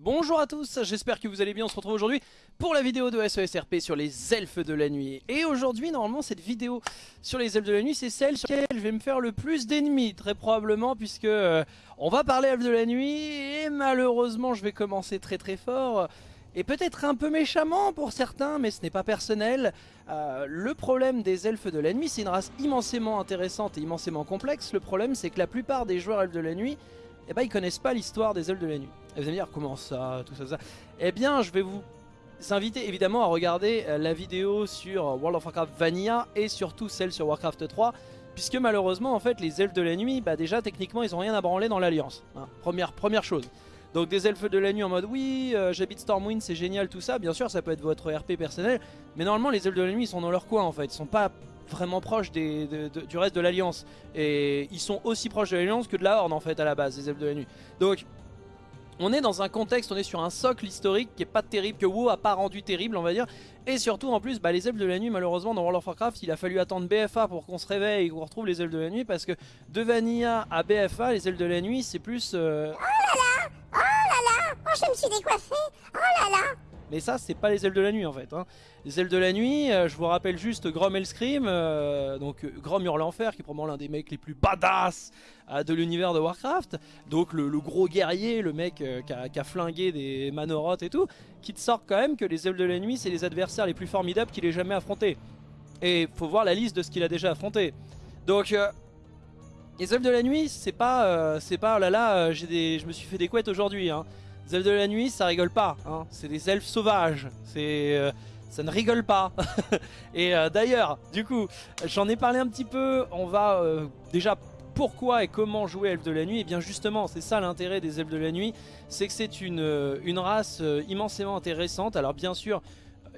Bonjour à tous, j'espère que vous allez bien, on se retrouve aujourd'hui pour la vidéo de SESRP sur les elfes de la nuit. Et aujourd'hui, normalement, cette vidéo sur les elfes de la nuit, c'est celle sur laquelle je vais me faire le plus d'ennemis, très probablement, puisque euh, on va parler elfes de la nuit, et malheureusement, je vais commencer très très fort, et peut-être un peu méchamment pour certains, mais ce n'est pas personnel. Euh, le problème des elfes de la nuit, c'est une race immensément intéressante et immensément complexe. Le problème, c'est que la plupart des joueurs elfes de la nuit eh ben, ils connaissent pas l'histoire des elfes de la nuit. Et vous allez me dire, comment ça, tout ça, ça? Eh bien, je vais vous inviter évidemment à regarder euh, la vidéo sur World of Warcraft Vanilla et surtout celle sur Warcraft 3 puisque malheureusement en fait les elfes de la nuit bah déjà techniquement ils ont rien à branler dans l'alliance hein. première, première chose donc des elfes de la nuit en mode oui euh, j'habite Stormwind c'est génial tout ça bien sûr ça peut être votre RP personnel mais normalement les elfes de la nuit ils sont dans leur coin en fait ils sont pas vraiment proches des, du reste de l'Alliance. Et ils sont aussi proches de l'Alliance que de la Horde en fait à la base, les elfes de la nuit. Donc on est dans un contexte, on est sur un socle historique qui est pas terrible, que WoW a pas rendu terrible on va dire. Et surtout en plus, bah, les elfes de la nuit malheureusement dans World of Warcraft, il a fallu attendre BFA pour qu'on se réveille et qu'on retrouve les elfes de la nuit. Parce que de Vanilla à BFA, les elfes de la nuit c'est plus... Euh, oh là là Oh là là Oh je me suis décoiffé Oh là là mais ça, c'est pas les ailes de la nuit en fait. Hein. Les ailes de la nuit, euh, je vous rappelle juste Grom Hellscream, euh, donc euh, Grom Hurle l'enfer, qui est probablement l'un des mecs les plus badass de l'univers de Warcraft. Donc le, gros guerrier, le mec qui a, flingué des Manoroth et tout, qui te sort quand même que les ailes de la nuit, c'est les adversaires les plus formidables qu'il ait jamais affrontés. Et faut voir la liste de ce qu'il a déjà affronté. Donc... les elfes de la nuit, c'est pas, c'est pas, oh là là, des, je me suis fait des couettes aujourd'hui. Hein. Les elfes de la nuit, ça rigole pas. Hein. C'est des elfes sauvages. C'est... Euh, ça ne rigole pas. et euh, d'ailleurs, du coup, j'en ai parlé un petit peu. On va euh, déjà pourquoi et comment jouer elfes de la nuit? Et bien justement, c'est ça l'intérêt des elfes de la nuit, c'est que c'est une, une race immensément intéressante. Alors bien sûr,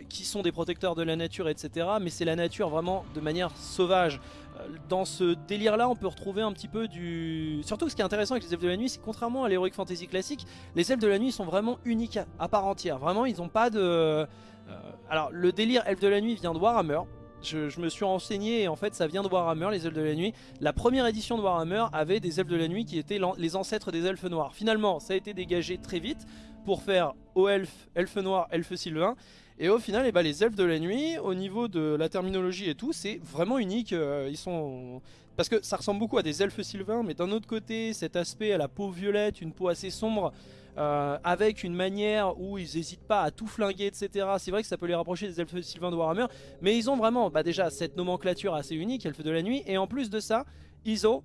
qui sont des protecteurs de la nature, etc. Mais c'est la nature vraiment de manière sauvage. Euh, dans ce délire-là, on peut retrouver un petit peu du... Surtout, ce qui est intéressant avec les elfes de la nuit, c'est contrairement à l'Heroic Fantasy classique, les elfes de la nuit sont vraiment uniques à part entière. Vraiment, ils n'ont pas de... Euh, alors, le délire elfes de la nuit vient de Warhammer. Je, me suis renseigné et en fait ça vient de Warhammer, les elfes de la nuit. La première édition de Warhammer avait des elfes de la nuit qui étaient les ancêtres des elfes noirs. Finalement, ça a été dégagé très vite pour faire aux elfes, elfes noirs, elfes sylvains. Et au final, eh ben, les elfes de la nuit, au niveau de la terminologie et tout, c'est vraiment unique. Euh, ils sont... Parce que ça ressemble beaucoup à des elfes sylvains, mais d'un autre côté, cet aspect à la peau violette, une peau assez sombre, euh, avec une manière où ils n'hésitent pas à tout flinguer, etc. C'est vrai que ça peut les rapprocher des elfes sylvains de Warhammer, mais ils ont vraiment bah, déjà cette nomenclature assez unique, elfes de la nuit, et en plus de ça, ils ont,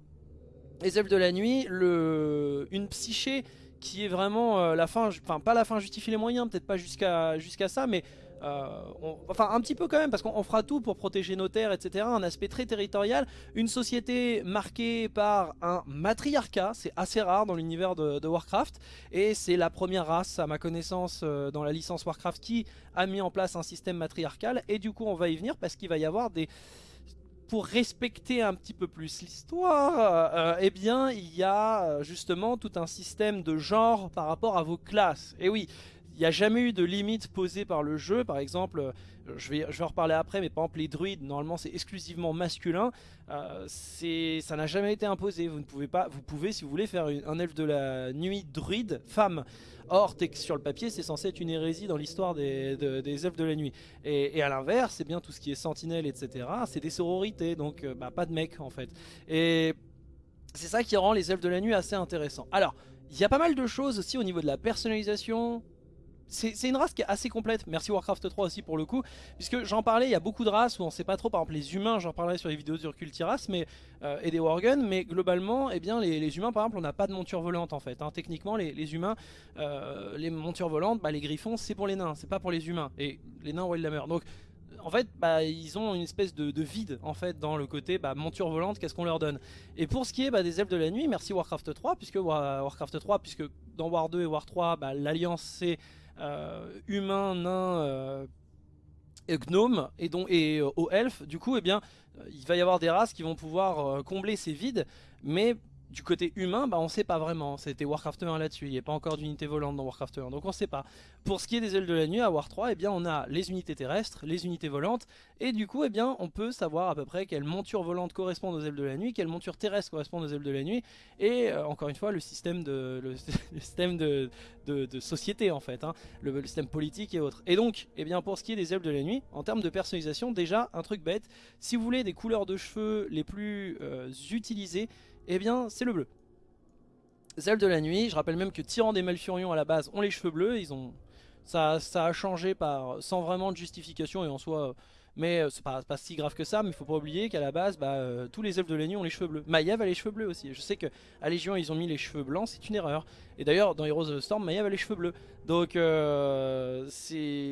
les elfes de la nuit, une psyché qui est vraiment euh, la fin, enfin pas la fin justifie les moyens, peut-être pas jusqu'à ça, mais euh, enfin un petit peu quand même parce qu'on fera tout pour protéger nos terres etc un aspect très territorial. Une société marquée par un matriarcat c'est assez rare dans l'univers de, Warcraft. Et c'est la première race à ma connaissance euh, dans la licence Warcraft qui a mis en place un système matriarcal. Et du coup on va y venir parce qu'il va y avoir des pour respecter un petit peu plus l'histoire, euh, eh bien, il y a justement tout un système de genre par rapport à vos classes. Et oui, il n'y a jamais eu de limite posée par le jeu. Par exemple, euh, je vais, je vais en reparler après, mais par exemple les druides, normalement c'est exclusivement masculin. Euh, ça n'a jamais été imposé. Vous ne pouvez pas, vous pouvez si vous voulez faire un elfe de la nuit druide femme. Or, sur le papier, c'est censé être une hérésie dans l'histoire des, des, elfes de la nuit. Et, à l'inverse, c'est bien tout ce qui est sentinelle, etc. C'est des sororités, donc euh, bah, pas de mecs en fait. Et c'est ça qui rend les elfes de la nuit assez intéressants. Alors, il y a pas mal de choses aussi au niveau de la personnalisation, c'est une race qui est assez complète, merci Warcraft 3 aussi pour le coup, puisque j'en parlais, il y a beaucoup de races où on sait pas trop, par exemple les humains, j'en parlerai sur les vidéos sur Cultiras mais, euh, et des Worgen, mais globalement, eh bien, les, humains par exemple, on n'a pas de monture volante en fait. Hein. Techniquement, les, humains, euh, les montures volantes, bah, les griffons, c'est pour les nains, c'est pas pour les humains, et les nains meurt Donc en fait, bah, ils ont une espèce de, vide en fait dans le côté bah, monture volante, qu'est-ce qu'on leur donne? Et pour ce qui est bah, des elfes de la nuit, merci Warcraft 3, puisque Warcraft 3, puisque dans War 2 et War 3, bah, l'alliance c'est humains, nains, euh, gnomes et, donc, et aux elfes. Du coup, eh bien, il va y avoir des races qui vont pouvoir combler ces vides, mais du côté humain, bah on sait pas vraiment. C'était Warcraft 1 là-dessus, il n'y a pas encore d'unité volante dans Warcraft 1, donc on sait pas. Pour ce qui est des ailes de la nuit, à War 3, eh bien on a les unités terrestres, les unités volantes, et du coup, eh bien on peut savoir à peu près quelle monture volante correspond aux ailes de la nuit, quelle monture terrestre correspond aux ailes de la nuit, et euh, encore une fois, le système de, le, système de, de, société en fait, hein, le, système politique et autres. Et donc, eh bien pour ce qui est des ailes de la nuit, en termes de personnalisation, déjà un truc bête, si vous voulez des couleurs de cheveux les plus euh, utilisées, eh bien c'est le bleu. Zelle de la nuit, je rappelle même que Tyran des Malfurions à la base ont les cheveux bleus, ils ont ça, ça a changé par sans vraiment de justification et en soi mais euh, c'est pas, pas si grave que ça, mais il faut pas oublier qu'à la base, bah, euh, tous les elfes de la nuit ont les cheveux bleus. Maiev a les cheveux bleus aussi. Je sais que à Légion ils ont mis les cheveux blancs, c'est une erreur. Et d'ailleurs dans Heroes of the Storm, Maiev a les cheveux bleus. Donc euh,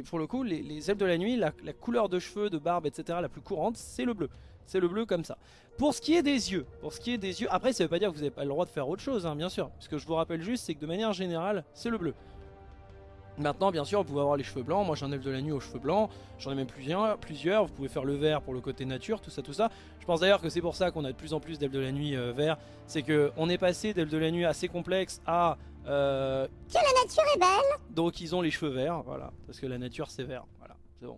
pour le coup, les, les, elfes de la nuit, la, couleur de cheveux, de barbe, etc. la plus courante, c'est le bleu. C'est le bleu comme ça. Pour ce qui est des yeux, pour ce qui est des yeux, après ça veut pas dire que vous n'avez pas le droit de faire autre chose, hein, bien sûr. Ce que je vous rappelle juste, c'est que de manière générale, c'est le bleu. Maintenant, bien sûr, vous pouvez avoir les cheveux blancs. Moi, j'ai un elfe de la nuit aux cheveux blancs. J'en ai même plusieurs, plusieurs. Vous pouvez faire le vert pour le côté nature, tout ça, tout ça. Je pense d'ailleurs que c'est pour ça qu'on a de plus en plus d'elfes de la nuit euh, vert. C'est que on est passé d'elfes de la nuit assez complexe à... Euh... Que la nature est belle Donc, ils ont les cheveux verts, voilà. Parce que la nature, c'est vert. Voilà, c'est bon.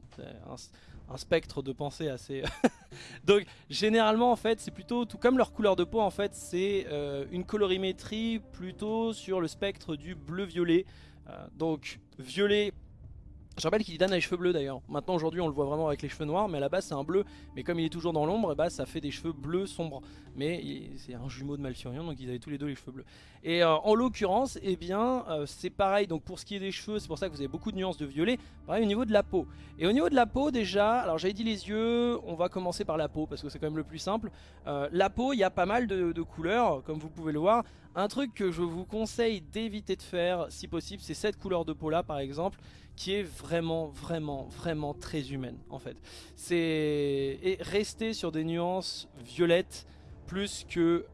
Un, spectre de pensée assez... Donc, généralement, en fait, c'est plutôt... Tout comme leur couleur de peau, en fait, c'est euh, une colorimétrie plutôt sur le spectre du bleu-violet. Euh, donc violet je rappelle qu'il a les cheveux bleus d'ailleurs. Maintenant aujourd'hui on le voit vraiment avec les cheveux noirs mais à la base c'est un bleu. Mais comme il est toujours dans l'ombre, bah, ça fait des cheveux bleus sombres. Mais c'est un jumeau de Malfurion donc ils avaient tous les deux les cheveux bleus. Et euh, en l'occurrence, eh bien euh, c'est pareil. Donc pour ce qui est des cheveux, c'est pour ça que vous avez beaucoup de nuances de violet. Pareil au niveau de la peau. Et au niveau de la peau déjà, alors j'avais dit les yeux, on va commencer par la peau parce que c'est quand même le plus simple. la peau, il y a pas mal de couleurs comme vous pouvez le voir. Un truc que je vous conseille d'éviter de faire si possible, c'est cette couleur de peau là par exemple, qui est vraiment, vraiment, vraiment très humaine en fait. C'est et rester sur des nuances violettes plus que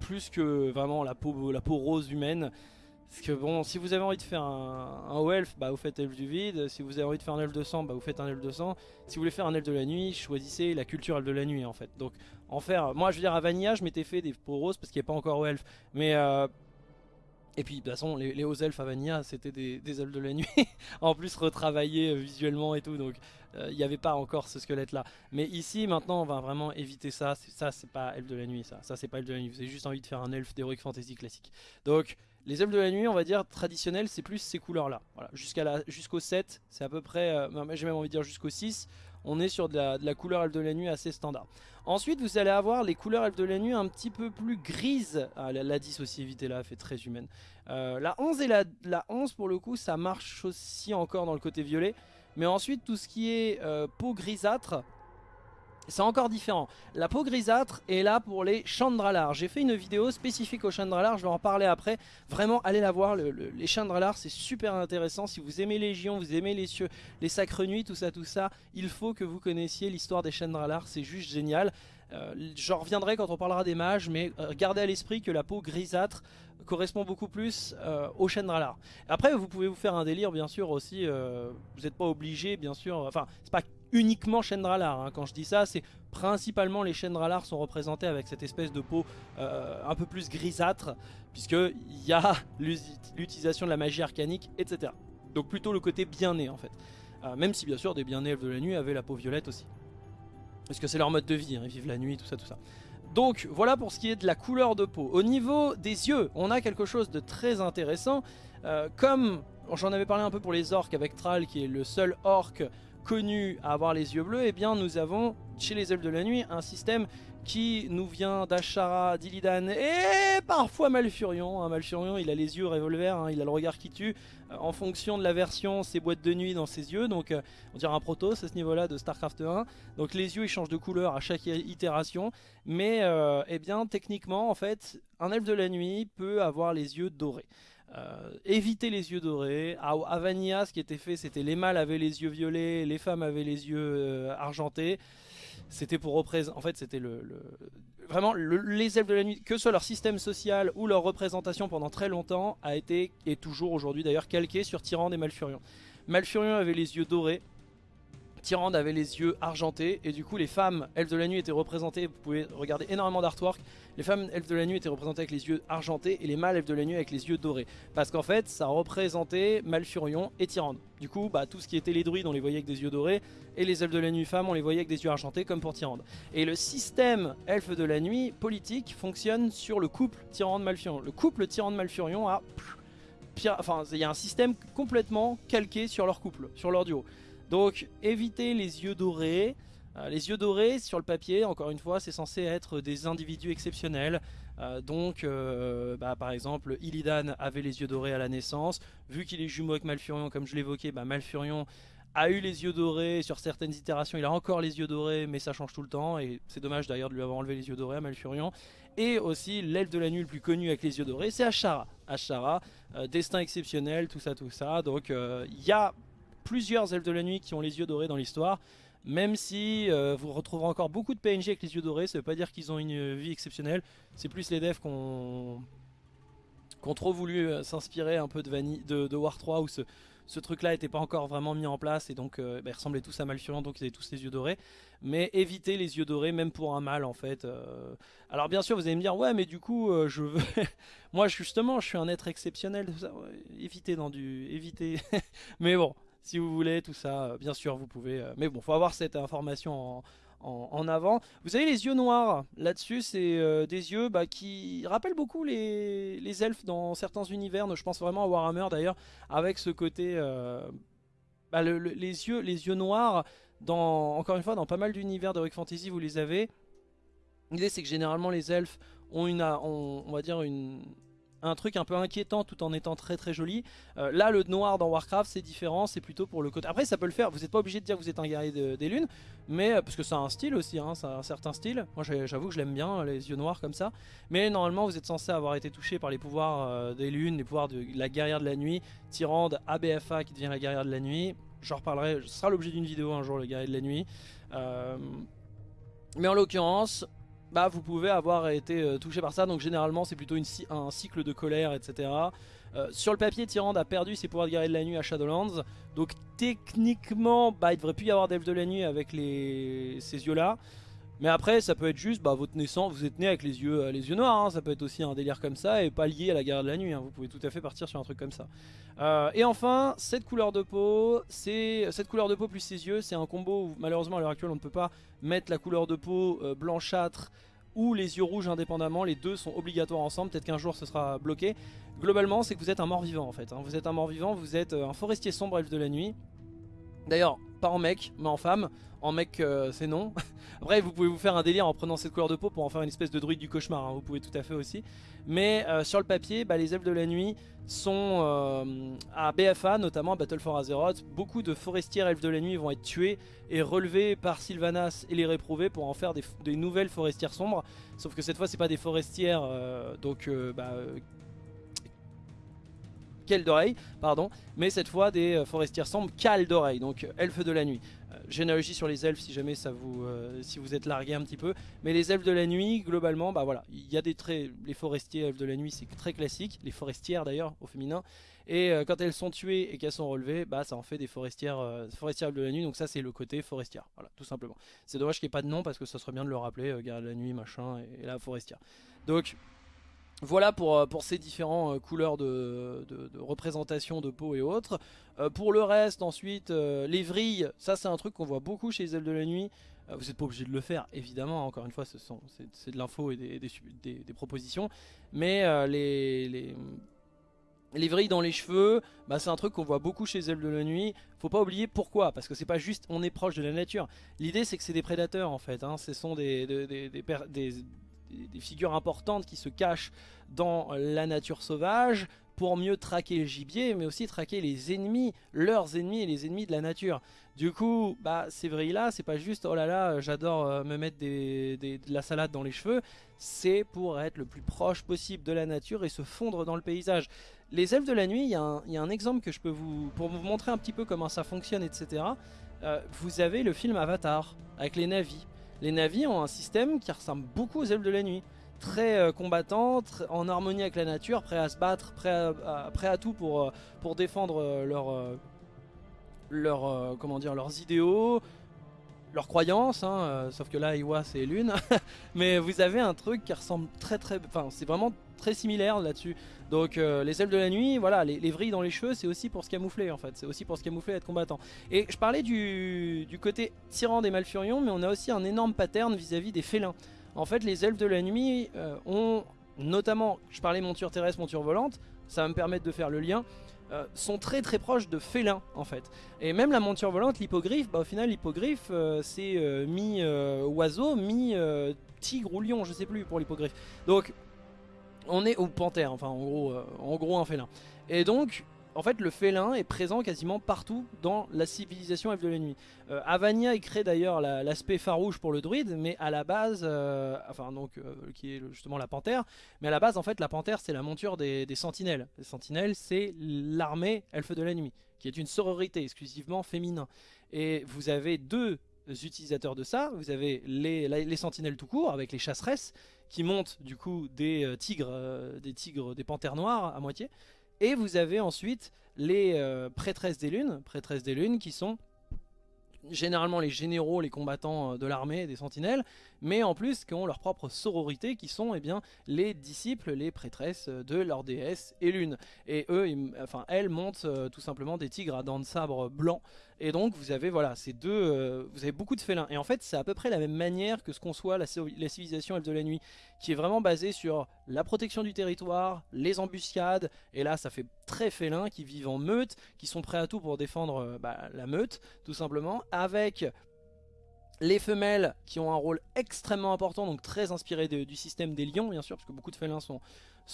plus que vraiment la peau, la peau rose humaine. Parce que bon, si vous avez envie de faire un, un bah vous faites elfe du vide. Si vous avez envie de faire un elfe de sang, bah vous faites un elfe de sang. Si vous voulez faire un elfe de la nuit, choisissez la culture elfe de la nuit en fait. Donc en faire, moi je veux dire à Vanilla, je m'étais fait des peaux roses parce qu'il n'y a pas encore elfe. Mais euh, et puis de toute façon, les, hauts elfes à Vanilla, c'était des, elfes de la nuit. en plus retravaillés euh, visuellement et tout, donc euh, il n'y avait pas encore ce squelette là. Mais ici, maintenant, on va vraiment éviter ça. Ça, c'est pas elfe de la nuit, ça. Ça, c'est pas elfe de la nuit. Vous avez juste envie de faire un elfe d'Heroic Fantasy classique. Donc, les elfes de la nuit, on va dire traditionnels, c'est plus ces couleurs-là. Voilà, jusqu'au 7, c'est à peu près, euh, j'ai même envie de dire jusqu'au 6, on est sur de la, couleur elfe de la nuit assez standard. Ensuite, vous allez avoir les couleurs elfe de la nuit un petit peu plus grises. Ah, la, 10 aussi, évitez la fait très humaine. Euh, la 11 et la, la, 11, pour le coup, ça marche aussi encore dans le côté violet. Mais ensuite, tout ce qui est euh, peau grisâtre, c'est encore différent. La peau grisâtre est là pour les chandralars. J'ai fait une vidéo spécifique aux chandralars, je vais en parler après. Vraiment, allez la voir, les chandralars, c'est super intéressant. Si vous aimez Légion, vous aimez les cieux, les sacres nuits, tout ça, tout ça, il faut que vous connaissiez l'histoire des chandralars, c'est juste génial. Euh, J'en reviendrai quand on parlera des mages, mais euh, gardez à l'esprit que la peau grisâtre correspond beaucoup plus euh, aux Chandralar. Après, vous pouvez vous faire un délire, bien sûr, aussi. Vous n'êtes pas obligé, bien sûr. Enfin, c'est pas uniquement Chandralar. Hein. Quand je dis ça, c'est principalement les Chandralar sont représentés avec cette espèce de peau euh, un peu plus grisâtre, puisqu'il y a l'utilisation de la magie arcanique, etc. Donc plutôt le côté bien né, en fait. même si, bien sûr, des bien nés elfes de la nuit avaient la peau violette aussi. Parce que c'est leur mode de vie, hein. ils vivent la nuit, tout ça, tout ça. Donc voilà pour ce qui est de la couleur de peau. Au niveau des yeux, on a quelque chose de très intéressant. Euh, comme j'en avais parlé un peu pour les orques avec Thrall qui est le seul orc connu à avoir les yeux bleus, eh bien nous avons chez les elfes de la nuit un système qui nous vient d'Ashara, d'Illidan et parfois Malfurion. Hein, Malfurion, il a les yeux revolver, hein, il a le regard qui tue. Euh, en fonction de la version, c'est boîtes de nuit dans ses yeux, donc euh, on dirait un Protoss à ce niveau-là de StarCraft 1. Donc les yeux, ils changent de couleur à chaque itération, mais euh, eh bien techniquement, en fait, un elfe de la nuit peut avoir les yeux dorés. Éviter les yeux dorés. À, Vanilla, ce qui était fait, c'était les mâles avaient les yeux violets, les femmes avaient les yeux argentés. C'était pour représenter. En fait, c'était le, Vraiment, les elfes de la nuit, que soit leur système social ou leur représentation pendant très longtemps, a été, et toujours aujourd'hui d'ailleurs, calqué sur Tyran et Malfurion. Malfurion avait les yeux dorés. Tyrande avait les yeux argentés et du coup les femmes elfes de la nuit étaient représentées, vous pouvez regarder énormément d'artwork, les femmes elfes de la nuit étaient représentées avec les yeux argentés et les mâles elfes de la nuit avec les yeux dorés. Parce qu'en fait ça représentait Malfurion et Tyrande. Du coup bah, tout ce qui était les druides on les voyait avec des yeux dorés et les elfes de la nuit femmes on les voyait avec des yeux argentés comme pour Tyrande. Et le système elfes de la nuit politique fonctionne sur le couple Tyrande-Malfurion. Le couple Tyrande-Malfurion a... Enfin, il y a un système complètement calqué sur leur couple, sur leur duo. Donc évitez les yeux dorés. Euh, les yeux dorés sur le papier, encore une fois, c'est censé être des individus exceptionnels. Euh, donc, euh, bah, par exemple, Illidan avait les yeux dorés à la naissance. Vu qu'il est jumeau avec Malfurion, comme je l'évoquais, bah, Malfurion a eu les yeux dorés. Sur certaines itérations, il a encore les yeux dorés, mais ça change tout le temps. Et c'est dommage d'ailleurs de lui avoir enlevé les yeux dorés à Malfurion. Et aussi, l'elfe de la nuit le plus connu avec les yeux dorés, c'est Ashara. Ashara, destin exceptionnel, tout ça, tout ça. Donc, il y a plusieurs elfes de la nuit qui ont les yeux dorés dans l'histoire. Même si euh, vous retrouverez encore beaucoup de PNJ avec les yeux dorés, ça veut pas dire qu'ils ont une vie exceptionnelle. C'est plus les devs qui ont, trop voulu euh, s'inspirer un peu de, War 3 où ce, truc là n'était pas encore vraiment mis en place et donc euh, bah, ils ressemblaient tous à Malfurion donc ils avaient tous les yeux dorés. Mais évitez les yeux dorés même pour un mâle en fait. Alors bien sûr vous allez me dire ouais mais du coup je veux... Moi justement je suis un être exceptionnel. évitez dans du... évitez. mais bon si vous voulez, tout ça, euh, bien sûr, vous pouvez. Euh, mais bon, faut avoir cette information en, avant. Vous avez les yeux noirs, là-dessus, c'est euh, des yeux bah, qui rappellent beaucoup les, elfes dans certains univers. Je pense vraiment à Warhammer d'ailleurs, avec ce côté... Bah, les, yeux, les yeux noirs, dans, encore une fois, dans pas mal d'univers d'Heroic Fantasy, vous les avez. L'idée, c'est que généralement, les elfes ont une, on va dire une, un truc un peu inquiétant tout en étant très très joli. Euh, là le noir dans Warcraft c'est différent, c'est plutôt pour le côté... Après ça peut le faire, vous n'êtes pas obligé de dire que vous êtes un guerrier des lunes, mais euh, parce que ça a un style aussi, hein, ça a un certain style. Moi j'avoue que je l'aime bien, les yeux noirs comme ça. Mais normalement vous êtes censé avoir été touché par les pouvoirs euh, des lunes, les pouvoirs de la guerrière de la nuit, Tyrande, ABFA qui devient la guerrière de la nuit. J'en reparlerai, ce sera l'objet d'une vidéo un jour le guerrier de la nuit. mais en l'occurrence, bah, vous pouvez avoir été euh, touché par ça. Donc généralement c'est plutôt un cycle de colère, etc. Euh, sur le papier, Tyrande a perdu ses pouvoirs de guerrier de la nuit à Shadowlands. Donc techniquement, bah, il devrait plus y avoir d'elfe de la nuit avec ces yeux-là. Mais après, ça peut être juste bah, votre naissance, vous êtes né avec les yeux, euh, les yeux noirs, hein. ça peut être aussi un délire comme ça et pas lié à la guerre de la nuit, hein. vous pouvez tout à fait partir sur un truc comme ça. et enfin, cette couleur de peau, c'est cette couleur de peau plus ses yeux, c'est un combo où malheureusement à l'heure actuelle on ne peut pas mettre la couleur de peau blanchâtre ou les yeux rouges indépendamment, les deux sont obligatoires ensemble, peut-être qu'un jour ce sera bloqué. Globalement c'est que vous êtes un mort-vivant en fait, hein. vous êtes un mort-vivant, vous êtes euh, un forestier sombre elfe de la nuit. D'ailleurs, pas en mec, mais en femme. En mec, euh, c'est non. Après, vous pouvez vous faire un délire en prenant cette couleur de peau pour en faire une espèce de druide du cauchemar. Hein. Vous pouvez tout à fait aussi. Mais euh, sur le papier, bah, les elfes de la nuit sont euh, à BFA, notamment à Battle for Azeroth. Beaucoup de forestiers elfes de la nuit vont être tués et relevés par Sylvanas et les réprouvés pour en faire des, nouvelles forestières sombres. Sauf que cette fois, c'est pas des forestières donc bah, d'oreille, pardon, mais cette fois des euh, forestières sombres cales d'oreille, donc euh, elfes de la nuit. Euh, généalogie sur les elfes si jamais ça vous, si vous êtes largué un petit peu, mais les elfes de la nuit, globalement, bah voilà, il y a des traits, les forestiers elfes de la nuit c'est très classique, les forestières d'ailleurs au féminin, et quand elles sont tuées et qu'elles sont relevées, bah ça en fait des forestières, forestières de la nuit, donc ça c'est le côté forestière, voilà, tout simplement. C'est dommage qu'il n'y ait pas de nom parce que ça serait bien de le rappeler, garde de la nuit, machin, et, et la forestière. Donc voilà pour, euh, ces différentes euh, couleurs de, représentation de peau et autres. Euh, pour le reste, ensuite, les vrilles, ça c'est un truc qu'on voit beaucoup chez les ailes de la nuit. vous n'êtes pas obligé de le faire, évidemment, encore une fois, c'est de l'info et des, propositions. Mais les, les, les, vrilles dans les cheveux, bah, c'est un truc qu'on voit beaucoup chez les ailes de la nuit. Faut pas oublier pourquoi, parce que c'est pas juste on est proche de la nature. L'idée c'est que c'est des prédateurs en fait, hein. ce sont des, des, des, figures importantes qui se cachent dans la nature sauvage pour mieux traquer le gibier, mais aussi traquer les ennemis, leurs ennemis et les ennemis de la nature. Du coup, bah, ces vrilles-là, c'est pas juste « oh là là, j'adore euh, me mettre de la salade dans les cheveux », c'est pour être le plus proche possible de la nature et se fondre dans le paysage. Les elfes de la nuit, il y, a un exemple que je peux vous... pour vous montrer un petit peu comment ça fonctionne, etc. Euh, vous avez le film Avatar, avec les navis. Les navis ont un système qui ressemble beaucoup aux elfes de la nuit. Très euh, combattants, en harmonie avec la nature, prêts à se battre, prêts à, tout pour, euh, défendre euh, leur, dire, leurs idéaux, leurs croyances, hein, sauf que là Iwa c'est lune, mais vous avez un truc qui ressemble très très, enfin c'est vraiment très similaire là-dessus. Donc euh, les ailes de la nuit, voilà, les, vrilles dans les cheveux, c'est aussi pour se camoufler en fait. C'est aussi pour se camoufler être combattant. Et je parlais du, côté tyran des Malfurions, mais on a aussi un énorme pattern vis-à-vis des félins. En fait, les elfes de la nuit euh, ont, notamment, je parlais monture terrestre, monture volante, ça va me permettre de faire le lien, euh, sont très très proches de félins en fait. Et même la monture volante, l'hippogriffe, bah, au final l'hippogriffe c'est mi-oiseau, mi-tigre ou lion, je sais plus pour l'hippogriffe. Donc on est au panthère, enfin en gros, euh, en gros un félin. Et donc, en fait, le félin est présent quasiment partout dans la civilisation Elfe de la Nuit. Euh, Avania y crée d'ailleurs l'aspect farouche pour le druide, mais à la base, euh, enfin donc, qui est justement la panthère, mais à la base, en fait, la panthère c'est la monture des, sentinelles. Les sentinelles, c'est l'armée Elfe de la Nuit, qui est une sororité exclusivement féminin. Et vous avez deux utilisateurs de ça, vous avez les, les sentinelles tout court, avec les chasseresses, qui montent du coup des euh, tigres, euh, des tigres, des panthères noires à moitié. Et vous avez ensuite les euh, prêtresses des lunes, prêtresses des lunes qui sont généralement les généraux, les combattants de l'armée, des sentinelles, mais en plus qui ont leur propre sororité qui sont eh bien, les disciples, les prêtresses de leur déesse et lune. Et eux, enfin elles montent tout simplement des tigres à dents de sabre blanc et donc vous avez voilà ces deux, euh, vous avez beaucoup de félins. Et en fait c'est à peu près la même manière que ce qu'on soit la, civilisation Elfe de la Nuit, qui est vraiment basée sur la protection du territoire, les embuscades, et là ça fait très félin, qui vivent en meute, qui sont prêts à tout pour défendre euh, bah, la meute, tout simplement, avec les femelles qui ont un rôle extrêmement important, donc très inspiré du système des lions bien sûr, parce que beaucoup de félins sont,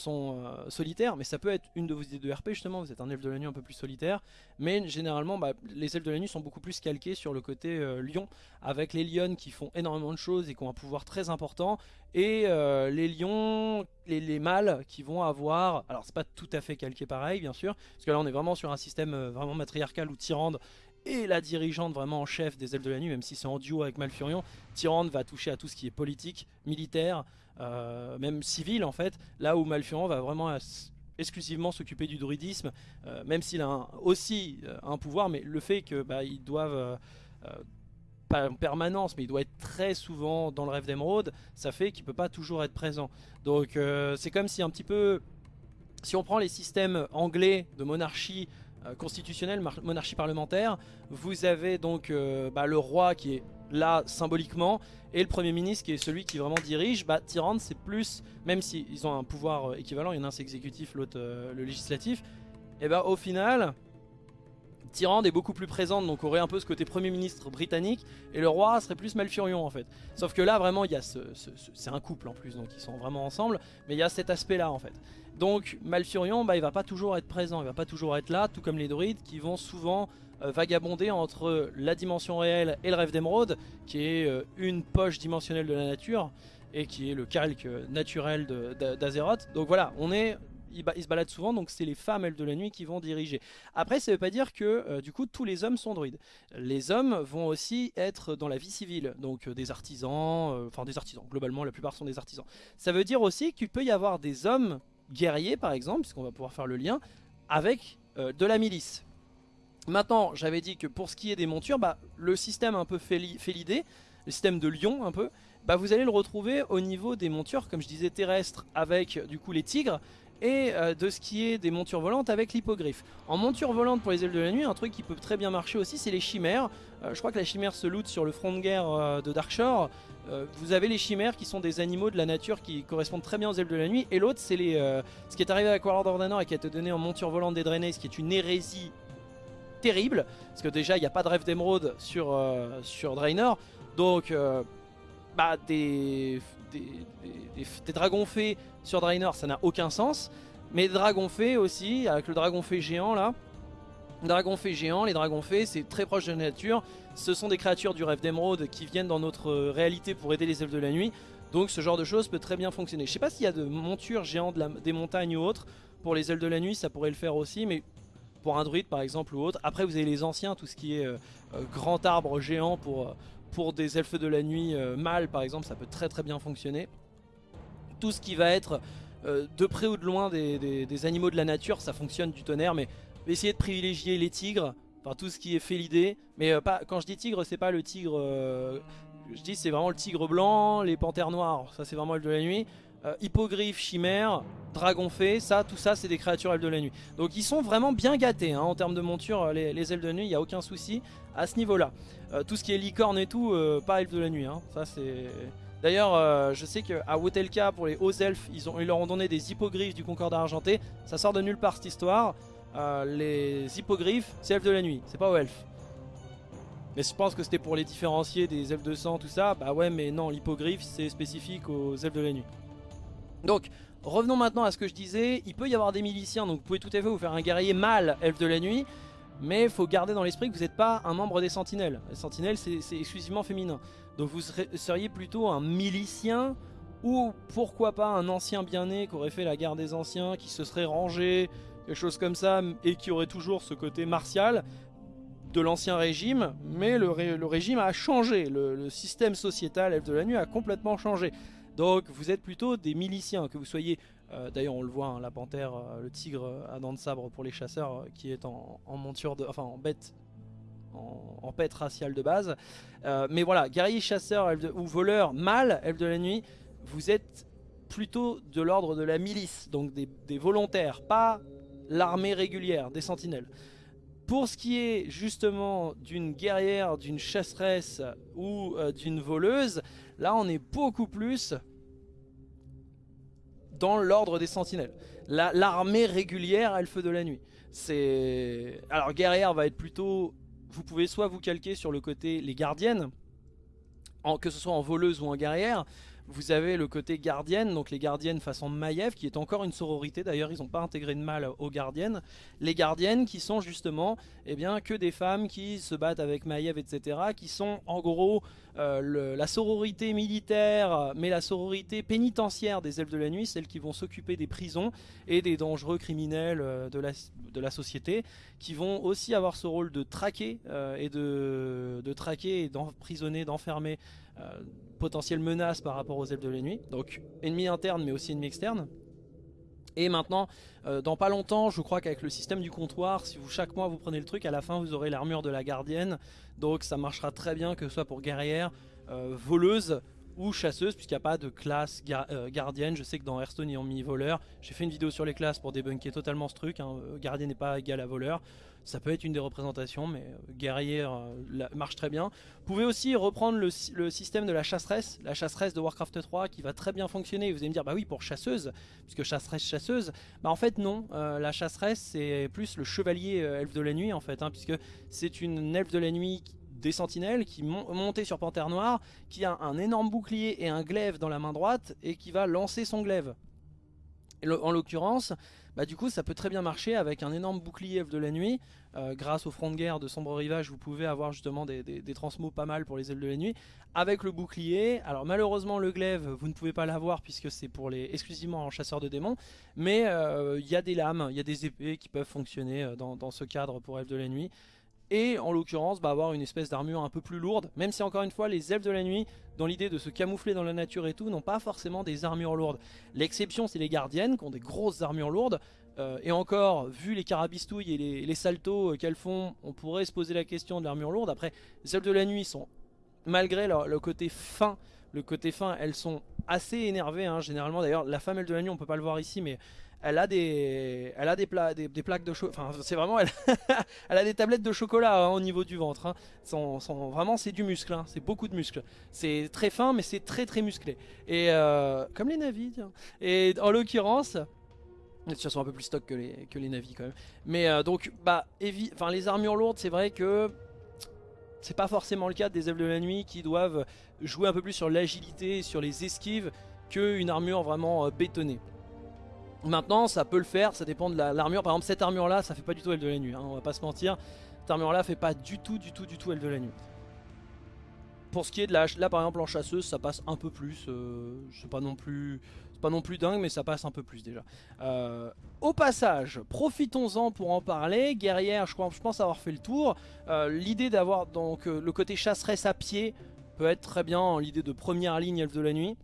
euh, solitaires, mais ça peut être une de vos idées de RP justement, vous êtes un elfe de la nuit un peu plus solitaire, mais généralement bah, les elfes de la nuit sont beaucoup plus calqués sur le côté euh, lion, avec les lions qui font énormément de choses et qui ont un pouvoir très important, et euh, les lions, les, mâles qui vont avoir, alors c'est pas tout à fait calqué pareil bien sûr, parce que là on est vraiment sur un système vraiment matriarcal où Tyrande et la dirigeante vraiment en chef des elfes de la nuit, même si c'est en duo avec Malfurion, Tyrande va toucher à tout ce qui est politique, militaire, euh, même civil en fait, là où Malfurion va vraiment exclusivement s'occuper du druidisme, euh, même s'il a aussi euh, un pouvoir, mais le fait qu'ils bah, doivent, pas en permanence, mais il doit être très souvent dans le rêve d'émeraude, ça fait qu'il peut pas toujours être présent. Donc c'est comme si un petit peu, si on prend les systèmes anglais de monarchie constitutionnelle, monarchie parlementaire, vous avez donc bah, le roi qui est là symboliquement et le premier ministre qui est celui qui vraiment dirige. Bah Tyrande c'est plus même s'ils ont un pouvoir euh, équivalent il y en a un c'est exécutif l'autre euh, le législatif et bah au final Tyrande est beaucoup plus présente donc aurait un peu ce côté premier ministre britannique et le roi serait plus Malfurion en fait sauf que là vraiment il y a ce, c'est un couple en plus donc ils sont vraiment ensemble mais il y a cet aspect là en fait donc Malfurion bah, il va pas toujours être présent il va pas toujours être là tout comme les druides qui vont souvent euh, vagabonder entre la dimension réelle et le rêve d'émeraude, qui est euh, une poche dimensionnelle de la nature, et qui est le calque naturel d'Azeroth. Donc voilà, on est il, se balade souvent, donc c'est les femmes, elles, de la nuit qui vont diriger. Après, ça veut pas dire que, euh, du coup, tous les hommes sont druides. Les hommes vont aussi être dans la vie civile, donc des artisans, enfin des artisans, globalement, la plupart sont des artisans. Ça veut dire aussi qu'il peut y avoir des hommes guerriers, par exemple, puisqu'on va pouvoir faire le lien, avec de la milice. Maintenant, j'avais dit que pour ce qui est des montures, bah, le système un peu félidé, le système de lion un peu, bah, vous allez le retrouver au niveau des montures, comme je disais, terrestres avec du coup les tigres, et euh, de ce qui est des montures volantes avec l'hippogriffe. En monture volante pour les ailes de la nuit, un truc qui peut très bien marcher aussi, c'est les chimères. Euh, je crois que la chimère se loot sur le front de guerre euh, de Darkshore. vous avez les chimères qui sont des animaux de la nature qui correspondent très bien aux ailes de la nuit. Et l'autre, c'est les ce qui est arrivé Warlord of Draenor et qui a été donné en monture volante des Draenei, ce qui est une hérésie terrible. Parce que déjà, il n'y a pas de rêve d'émeraude sur, euh, sur Draenor. Donc, euh, bah, des, des, dragons fées sur Draenor, ça n'a aucun sens. Mais dragons fées aussi, avec le dragon fée géant là. Dragon fée géant, les dragons fées, c'est très proche de la nature. Ce sont des créatures du rêve d'émeraude qui viennent dans notre réalité pour aider les elfes de la nuit. Donc ce genre de choses peut très bien fonctionner. Je sais pas s'il y a de montures géantes des montagnes ou autres. Pour les ailes de la nuit, ça pourrait le faire aussi. Mais pour un druide par exemple ou autre. Après vous avez les anciens, tout ce qui est euh, euh, grand arbre géant pour, euh, pour des elfes de la nuit mâles par exemple, ça peut très très bien fonctionner. Tout ce qui va être de près ou de loin des, animaux de la nature, ça fonctionne du tonnerre, mais essayez de privilégier les tigres, Enfin tout ce qui est félidé. Mais euh, pas, quand je dis tigre, c'est pas le tigre... euh, je dis c'est vraiment le tigre blanc, les panthères noires, ça c'est vraiment elfe de la nuit. Euh, hippogriffe, chimère, dragon fée, ça, tout ça c'est des créatures elfes de la nuit. Donc ils sont vraiment bien gâtés hein, en termes de monture, euh, les, les elfes de nuit, il n'y a aucun souci à ce niveau là. Tout ce qui est licorne et tout, euh, pas elfes de la nuit, hein. ça c'est... D'ailleurs, euh, je sais qu'à Wotelka, pour les hauts elfes, ils, ont, ils leur ont donné des hippogriffes du Concordat argenté. Ça sort de nulle part cette histoire. Euh, les hippogriffes, c'est elfes de la nuit, c'est pas aux elfes. Mais je pense que c'était pour les différencier des elfes de sang, tout ça. Bah ouais, mais non, l'hippogriffe, c'est spécifique aux elfes de la nuit. Donc, revenons maintenant à ce que je disais. Il peut y avoir des miliciens, donc vous pouvez tout à fait vous faire un guerrier mâle elfe de la nuit. Mais il faut garder dans l'esprit que vous n'êtes pas un membre des sentinelles. Les sentinelles, c'est exclusivement féminin. Donc vous seriez plutôt un milicien ou pourquoi pas un ancien bien-né qui aurait fait la guerre des anciens, qui se serait rangé, quelque chose comme ça, et qui aurait toujours ce côté martial de l'ancien régime, mais le, ré- le régime a changé, le, le système sociétal Elfe de la Nuit a complètement changé. Donc vous êtes plutôt des miliciens, que vous soyez, euh, d'ailleurs on le voit, hein, la panthère, euh, le tigre à dents de sabre pour les chasseurs, euh, qui est en, monture de, enfin en bête, en, raciale de base. Euh, mais voilà, guerrier, chasseur ou voleur, mâle, elfe de la nuit, vous êtes plutôt de l'ordre de la milice, donc des, volontaires, pas l'armée régulière, des sentinelles. Pour ce qui est justement d'une guerrière, d'une chasseresse ou euh, d'une voleuse, là on est beaucoup plus dans l'ordre des sentinelles. La- L'armée régulière, elle feu de la nuit. C'est alors guerrière va être plutôt, vous pouvez soit vous calquer sur le côté les gardiennes, en- que ce soit en voleuse ou en guerrière. Vous avez le côté gardienne, donc les gardiennes façon Maiev, qui est encore une sororité. D'ailleurs, ils n'ont pas intégré de mal aux gardiennes. Les gardiennes qui sont justement eh bien, que des femmes qui se battent avec Maiev, etc. Qui sont en gros euh, la sororité militaire, mais la sororité pénitentiaire des elfes de la nuit, celles qui vont s'occuper des prisons et des dangereux criminels euh, de la, société, qui vont aussi avoir ce rôle de traquer euh, et de, d'emprisonner, d'enfermer potentielles menaces par rapport aux elfes de la nuit. Donc ennemis internes mais aussi ennemis externes. Et maintenant, euh, dans pas longtemps, je crois qu'avec le système du comptoir, si vous chaque mois vous prenez le truc, à la fin vous aurez l'armure de la gardienne. Donc ça marchera très bien que ce soit pour guerrière, euh, voleuse ou chasseuse, puisqu'il n'y a pas de classe euh, gardienne. Je sais que dans Hearthstone ils ont mis voleur. J'ai fait une vidéo sur les classes pour débunker totalement ce truc. Hein. Euh, Gardien n'est pas égal à voleur. Ça peut être une des représentations, mais euh, guerrière marche très bien. Vous pouvez aussi reprendre le, sy- le système de la chasseresse, la chasseresse de Warcraft 3 qui va très bien fonctionner. Vous allez me dire, bah oui, pour chasseuse, puisque chasseresse, chasseuse. Bah en fait, non. La chasseresse, c'est plus le chevalier elfe de la nuit, en fait, hein, puisque c'est une elfe de la nuit qui- des sentinelles qui mon montée sur Panthère Noire, qui a un énorme bouclier et un glaive dans la main droite et qui va lancer son glaive. En l'occurrence, bah du coup ça peut très bien marcher avec un énorme bouclier de la nuit. Euh, grâce au front de guerre de Sombre Rivage, vous pouvez avoir justement des, des, des transmos pas mal pour les elfes de la nuit. Avec le bouclier, alors malheureusement le glaive, vous ne pouvez pas l'avoir puisque c'est pour les exclusivement en chasseur de démons. Mais euh, il y a des lames, il y a des épées qui peuvent fonctionner euh, dans, dans ce cadre pour elfes de la nuit. Et en l'occurrence, bah, avoir une espèce d'armure un peu plus lourde, même si encore une fois, les elfes de la nuit, dans l'idée de se camoufler dans la nature et tout, n'ont pas forcément des armures lourdes. L'exception, c'est les gardiennes, qui ont des grosses armures lourdes. Euh, et encore, vu les carabistouilles et les, saltos euh, qu'elles font, on pourrait se poser la question de l'armure lourde. Après, les elfes de la nuit sont, malgré leur, le côté fin, le côté fin, elles sont assez énervées, hein, généralement. D'ailleurs, la femme de la nuit, on peut pas le voir ici, mais elle a des, elle a des, pla- des, des plaques de chocolat. Enfin, c'est vraiment, elle, a des tablettes de chocolat hein, au niveau du ventre. hein. Vraiment, c'est du muscle. hein. C'est beaucoup de muscle. C'est très fin, mais c'est très très musclé. Et euh, comme les navis. Et en l'occurrence, elles sont un peu plus stock que les, navis quand même. Mais euh, donc, bah, les armures lourdes, c'est vrai que c'est pas forcément le cas des elfes de la nuit qui doivent jouer un peu plus sur l'agilité, sur les esquives, qu'une armure vraiment euh, bétonnée. Maintenant, ça peut le faire, ça dépend de la- l'armure. Par exemple, cette armure-là, ça fait pas du tout elfe de la nuit, hein, on va pas se mentir. Cette armure-là fait pas du tout, du tout, du tout elfe de la nuit. Pour ce qui est de la, là par exemple en chasseuse, ça passe un peu plus. Euh, c'est pas non plus, pas non plus dingue, mais ça passe un peu plus déjà. Euh, au passage, profitons-en pour en parler. Guerrière, je, crois, je pense avoir fait le tour. Euh, l'idée d'avoir donc le côté chasseresse à pied peut être très bien l'idée de première ligne elfe de la nuit.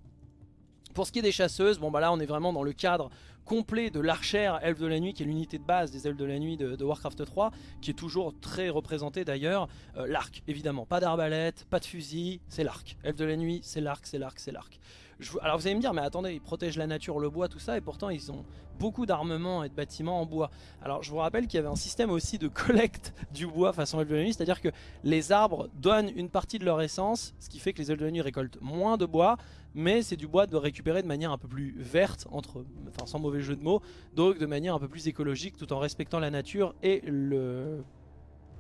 Pour ce qui est des chasseuses, bon bah là on est vraiment dans le cadre complet de l'archère Elfe de la Nuit, qui est l'unité de base des Elfes de la Nuit de, Warcraft 3, qui est toujours très représenté d'ailleurs. Euh, l'arc, évidemment, pas d'arbalète, pas de fusil, c'est l'arc. Elfe de la Nuit, c'est l'arc, c'est l'arc, c'est l'arc. Alors vous allez me dire, mais attendez, ils protègent la nature, le bois, tout ça, et pourtant ils ont beaucoup d'armements et de bâtiments en bois. Alors je vous rappelle qu'il y avait un système aussi de collecte du bois façon Elfe de la Nuit, c'est-à-dire que les arbres donnent une partie de leur essence, ce qui fait que les Elfes de la Nuit récoltent moins de bois, mais c'est du bois de récupérer de manière un peu plus verte, entre, enfin sans mauvais jeu de mots, donc de manière un peu plus écologique tout en respectant la nature et le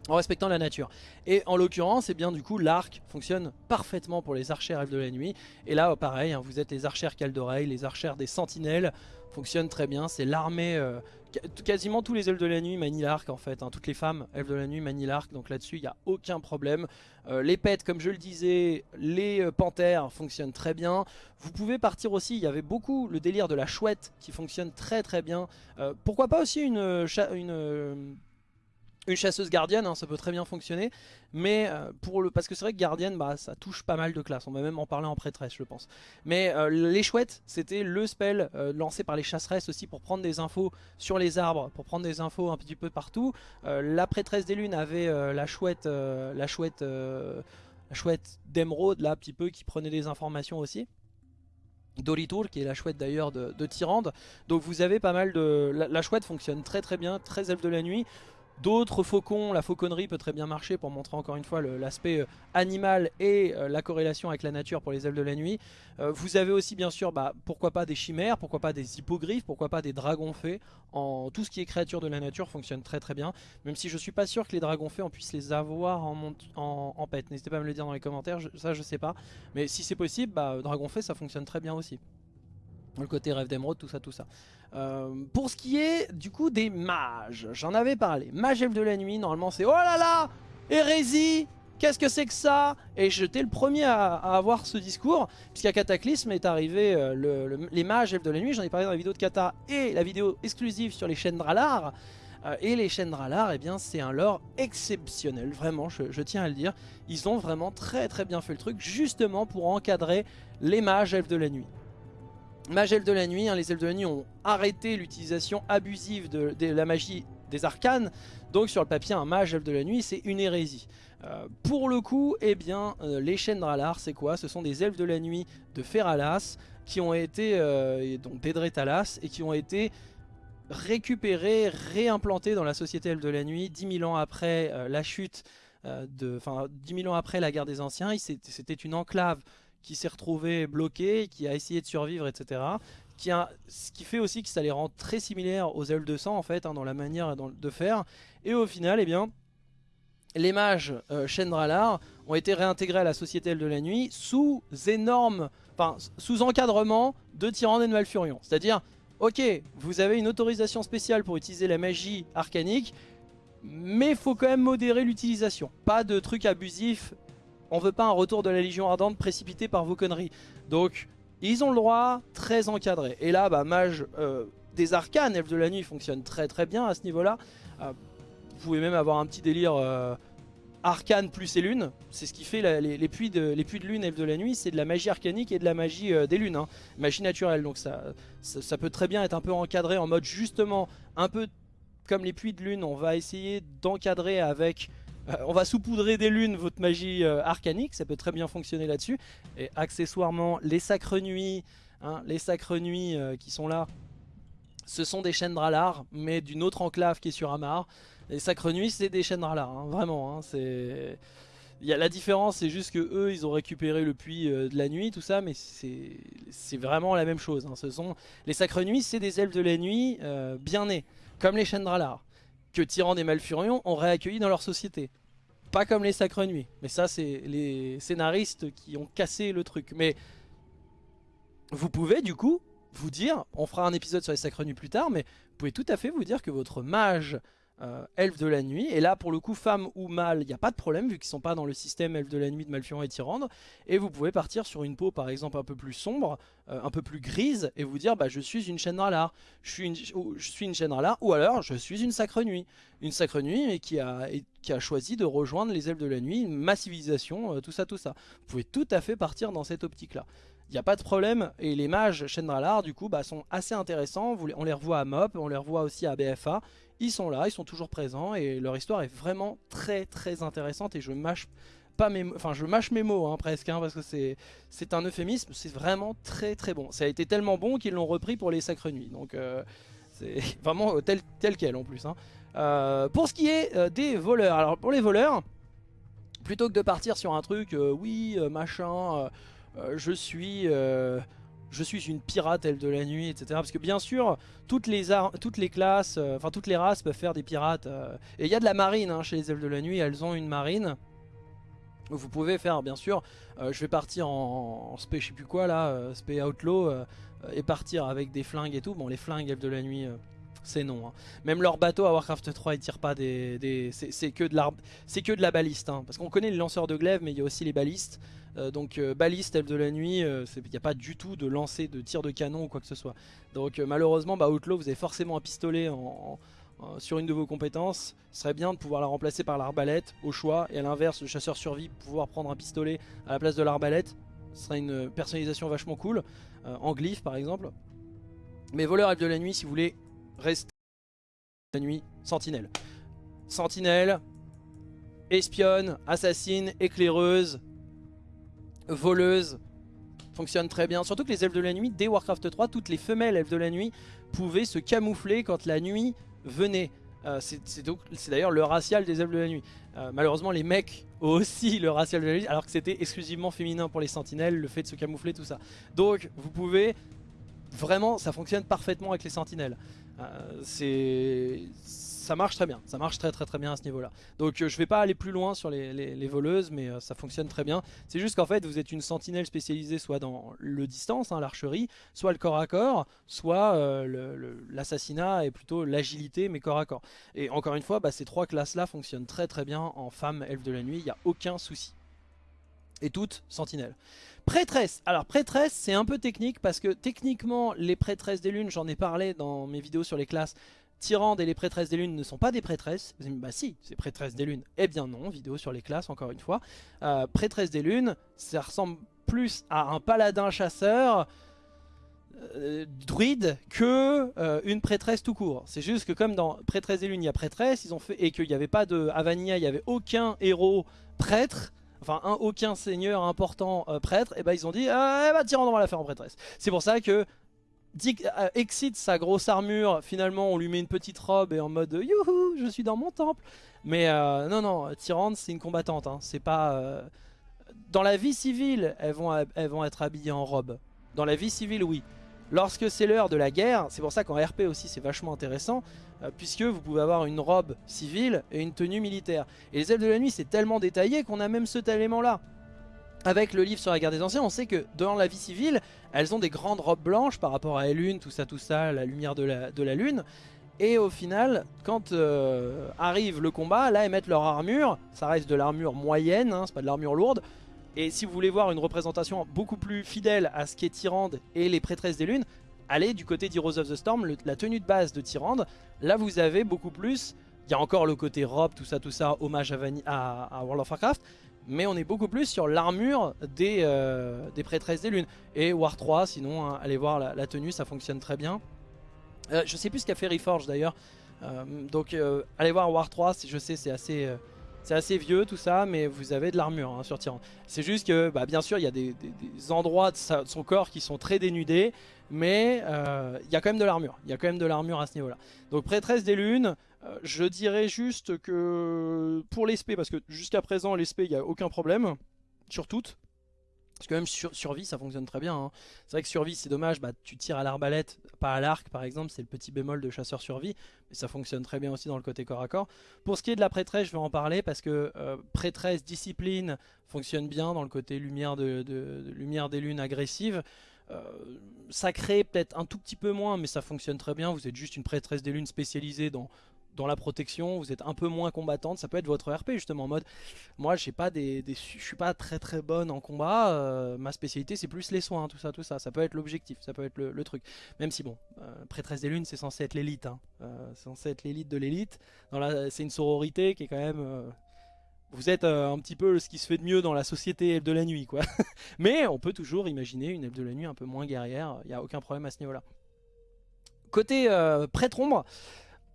en respectant la nature. Et en l'occurrence, eh bien du coup, l'arc fonctionne parfaitement pour les archères de la nuit. Et là, pareil, hein, vous êtes les archères d'oreille, les archères des sentinelles, fonctionnent très bien. C'est l'armée, euh, quasiment tous les elfes de la nuit manient l'arc en fait. Hein. Toutes les femmes elfes de la nuit manient l'arc, donc là-dessus, il n'y a aucun problème. Euh, les pets, comme je le disais, les euh, panthères fonctionnent très bien. Vous pouvez partir aussi, il y avait beaucoup le délire de la chouette qui fonctionne très très bien. pourquoi pas aussi une une chasseuse gardienne, hein, ça peut très bien fonctionner, mais euh, pour le, parce que c'est vrai que gardienne, bah, ça touche pas mal de classes, on va même en parler en prêtresse je pense. Mais euh, les chouettes, c'était le spell euh, lancé par les chasseresses aussi pour prendre des infos sur les arbres, pour prendre des infos un petit peu partout. la prêtresse des lunes avait la chouette, la chouette, la là, un petit peu, qui prenait des informations aussi. Dolitour qui est la chouette d'ailleurs de, de, Tyrande donc vous avez pas mal de... La, la, chouette fonctionne très très bien, très elfe de la nuit D'autres faucons, la fauconnerie peut très bien marcher pour montrer encore une fois l'aspect euh, animal et euh, la corrélation avec la nature pour les elfes de la nuit. Euh, vous avez aussi bien sûr, bah, pourquoi pas des chimères, pourquoi pas des hippogriffes, pourquoi pas des dragons fées. En, tout ce qui est créature de la nature fonctionne très très bien. Même si je suis pas sûr que les dragons fées on puisse les avoir en, pet. N'hésitez pas à me le dire dans les commentaires, ça je sais pas. Mais si c'est possible, bah, dragon ça fonctionne très bien aussi. Le côté rêve d'émeraude, tout ça, tout ça. Euh, pour ce qui est du coup des mages, j'en avais parlé. Mage de la nuit, normalement c'est oh là là, hérésie, qu'est-ce que c'est que ça? Et j'étais le premier à, avoir ce discours, puisqu'à Cataclysme est arrivé euh, les mages elfes de la nuit, j'en ai parlé dans la vidéo de Kata et la vidéo exclusive sur les chaînes. Euh, et les chaînes Dralar, eh bien c'est un lore exceptionnel, vraiment, je, je, tiens à le dire. Ils ont vraiment très très bien fait le truc, justement pour encadrer les mages elfes de la nuit. Mage elfes de la nuit, hein, les elfes de la nuit ont arrêté l'utilisation abusive de, la magie des arcanes. Donc sur le papier, un mage elfe de la nuit, c'est une hérésie. Euh, pour le coup, eh bien, euh, les c'est quoi? Ce sont des elfes de la nuit de Feralas qui ont été, euh, d'Edretalas, et qui ont été récupérés, réimplantés dans la société elfe de la nuit 10 000 ans après la chute, enfin 10 000 ans après la guerre des anciens. C'était une enclave qui s'est retrouvé bloqué, qui a essayé de survivre, etc. Qui a, ce qui fait aussi que ça les rend très similaires aux ailes de sang en fait, hein, dans la manière de faire. Et au final, eh bien, les mages euh, Chendralar ont été réintégrés à la Société de la Nuit sous énorme, enfin sous encadrement de Tyrande et de Malfurion. C'est-à-dire, ok, vous avez une autorisation spéciale pour utiliser la magie arcanique, mais faut quand même modérer l'utilisation. Pas de trucs abusifs on veut pas un retour de la Légion Ardente précipité par vos conneries. Donc, ils ont le droit, très encadré. Et là, bah, mage euh, des arcanes, elfes de la nuit, fonctionne très très bien à ce niveau-là. Euh, vous pouvez même avoir un petit délire euh, arcane plus et lune. C'est ce qui fait les, puits de, de lune, elfes de la nuit, c'est de la magie arcanique et de la magie des lunes. Hein. Magie naturelle, donc ça, peut très bien être un peu encadré en mode justement, un peu comme les puits de lune, on va essayer d'encadrer avec euh, on va saupoudrer des lunes votre magie euh, arcanique, ça peut très bien fonctionner là-dessus. Et accessoirement, les sacres nuits, hein, les sacres nuits euh, qui sont là, ce sont des chaînes Dralar, mais d'une autre enclave qui est sur Amar. Les sacres nuits, c'est des chaînes Dralar, hein, vraiment. Hein, la différence, c'est juste que eux, ils ont récupéré le puits de la nuit, tout ça, mais c'est vraiment la même chose. Ce sont les sacres nuits, c'est des elfes de la nuit bien nés, comme les chaînes Dralar que Tyrande et Malfurion ont réaccueilli dans leur société. Pas comme les Sacres Nuits. Mais ça, c'est les scénaristes qui ont cassé le truc. Mais vous pouvez, du coup, vous dire, on fera un épisode sur les Sacres Nuits plus tard, mais vous pouvez tout à fait vous dire que votre mage euh, elfe de la nuit. Et là, pour le coup, femme ou mâle, il n'y a pas de problème, vu qu'ils sont pas dans le système elfe de la nuit de Malfurion et Tyrande. Et vous pouvez partir sur une peau, par exemple, un peu plus sombre, euh, un peu plus grise, et vous dire, bah, je suis une chaîne Ralar, je suis une, je une chaîne Ralar, ou alors, je suis une sacre nuit. Une sacre nuit, mais qui a, qui a choisi de rejoindre les elfes de la nuit, ma civilisation, euh, tout ça, tout ça. Vous pouvez tout à fait partir dans cette optique-là. Il n'y a pas de problème. Et les mages Chendralar, du coup, bah, sont assez intéressants. On les revoit à MOP, on les revoit aussi à BFA. Ils sont là, ils sont toujours présents et leur histoire est vraiment très très intéressante et je mâche pas mes, enfin je mâche mes mots hein, presque hein, parce que c'est un euphémisme, c'est vraiment très très bon. Ça a été tellement bon qu'ils l'ont repris pour les Sacres Nuits, donc euh, c'est vraiment tel, tel quel en plus. Hein. Euh, pour ce qui est euh, des voleurs, alors pour les voleurs, plutôt que de partir sur un truc, oui machin, je suis je suis une pirate elle de la nuit, etc. Parce que bien sûr, toutes les, toutes les classes, euh, enfin toutes les races peuvent faire des pirates. Euh, et il y a de la marine hein, chez les elfes de la nuit, elles ont une marine. Vous pouvez faire, bien sûr, euh, je vais partir en, spé, je sais plus quoi là, spé outlaw, et partir avec des flingues et tout. Bon, les flingues elfes de la nuit, c'est non. Hein. Même leur bateau à Warcraft 3, ils tirent pas des... c'est que, de la, que de la baliste. Hein. Parce qu'on connaît les lanceurs de glaive, mais il y a aussi les balistes. Euh, donc euh, baliste, elfe de la nuit, il euh, n'y a pas du tout de lancer de tir de canon ou quoi que ce soit. Donc malheureusement, bah, vous avez forcément un pistolet sur une de vos compétences. Ce serait bien de pouvoir la remplacer par l'arbalète au choix. Et à l'inverse, le chasseur survie, pouvoir prendre un pistolet à la place de l'arbalète. Ce serait une personnalisation vachement cool. en glyphe par exemple. Mais voleur elfe de la nuit, si vous voulez rester la nuit, sentinelle. Sentinelle, espionne, assassine, éclaireuse, voleuse, fonctionne très bien. Surtout que les elfes de la nuit, dès Warcraft 3, toutes les femelles elfes de la nuit pouvaient se camoufler quand la nuit venait. Euh, c'est d'ailleurs le racial des elfes de la nuit. Euh, malheureusement, les mecs aussi le racial de la nuit, alors que c'était exclusivement féminin pour les sentinelles, le fait de se camoufler, tout ça. Donc, vous pouvez... Vraiment, ça fonctionne parfaitement avec les sentinelles. Euh, c'est ça marche très bien, ça marche très très très bien à ce niveau là. Donc euh, je vais pas aller plus loin sur les, voleuses mais euh, ça fonctionne très bien. C'est juste qu'en fait vous êtes une sentinelle spécialisée soit dans le distance, hein, l'archerie, soit le corps à corps, soit euh, l'assassinat et plutôt l'agilité mais corps à corps. Et encore une fois bah, ces trois classes là fonctionnent très très bien en femme elfe de la nuit, il n'y a aucun souci. Et toutes sentinelles. Prêtresse, alors prêtresse c'est un peu technique parce que techniquement les prêtresses des lunes, j'en ai parlé dans mes vidéos sur les classes, Tyrande et les prêtresses des lunes ne sont pas des prêtresses. Bah si, c'est prêtresses des lunes. Eh bien non, vidéo sur les classes encore une fois. Euh, prêtresse des lunes, ça ressemble plus à un paladin chasseur euh, druide que euh, une prêtresse tout court. C'est juste que comme dans prêtresse des lunes, il y a prêtresse, ils ont fait et qu'il n'y avait pas de Avania, il n'y avait aucun héros prêtre. Enfin, un, aucun seigneur important prêtre, et bah ils ont dit, ah, eh bah Tyrande on va la faire en prêtresse. C'est pour ça que euh, excite sa grosse armure, finalement on lui met une petite robe et en mode youhou, je suis dans mon temple. Mais euh, non, non, Tyrande c'est une combattante, hein. c'est pas... Euh, dans la vie civile, elles vont, elles vont être habillées en robe. Dans la vie civile, oui. Lorsque c'est l'heure de la guerre, c'est pour ça qu'en RP aussi c'est vachement intéressant, puisque vous pouvez avoir une robe civile et une tenue militaire. Et les ailes de la nuit c'est tellement détaillé qu'on a même ce élément là. Avec le livre sur la guerre des anciens, on sait que dans la vie civile, elles ont des grandes robes blanches par rapport à la lune, tout ça, tout ça, la lumière de la, de la lune. Et au final, quand euh, arrive le combat, là elles mettent leur armure, ça reste de l'armure moyenne, hein, c'est pas de l'armure lourde. Et si vous voulez voir une représentation beaucoup plus fidèle à ce qu'est Tyrande et les prêtresses des lunes, allez du côté d'Heroes of the Storm, la tenue de base de Tyrande, là vous avez beaucoup plus, il y a encore le côté robe, tout ça, tout ça, hommage à, à World of Warcraft, mais on est beaucoup plus sur l'armure des, euh, des prêtresses des lunes. Et War 3, sinon, hein, allez voir la, tenue, ça fonctionne très bien. Euh, je sais plus ce qu'a fait Reforge d'ailleurs. Euh, donc allez voir War 3, je sais c'est assez, c'est assez vieux tout ça, mais vous avez de l'armure hein, sur Tyran. C'est juste que bah, bien sûr il y a des, endroits de, son corps qui sont très dénudés, mais il y a quand même de l'armure. Il y a quand même de l'armure à ce niveau là. Donc prêtresse des lunes, euh, je dirais juste que pour l'espé, parce que jusqu'à présent l'espé il n'y a aucun problème sur toutes. Parce que même sur survie ça fonctionne très bien. Hein. C'est vrai que survie c'est dommage, bah, tu tires à l'arbalète, pas à l'arc par exemple, c'est le petit bémol de chasseur survie. Mais ça fonctionne très bien aussi dans le côté corps à corps. Pour ce qui est de la prêtresse, je vais en parler parce que euh, prêtresse, discipline fonctionne bien dans le côté lumière, de, lumière des lunes agressive. Euh, ça crée peut-être un tout petit peu moins, mais ça fonctionne très bien. Vous êtes juste une prêtresse des lunes spécialisée dans dans la protection, vous êtes un peu moins combattante, ça peut être votre RP justement en mode moi j'ai pas des, suis pas très très bonne en combat, euh, ma spécialité c'est plus les soins, tout ça, tout ça, ça peut être l'objectif, ça peut être le, truc. Même si bon, euh, prêtresse des lunes c'est censé être l'élite, hein. Euh, c'est censé être l'élite de l'élite, c'est une sororité qui est quand même vous êtes un petit peu ce qui se fait de mieux dans la société elfe de la nuit, quoi. Mais on peut toujours imaginer une elfe de la nuit un peu moins guerrière, il n'y a aucun problème à ce niveau-là. Côté euh, prêtre ombre,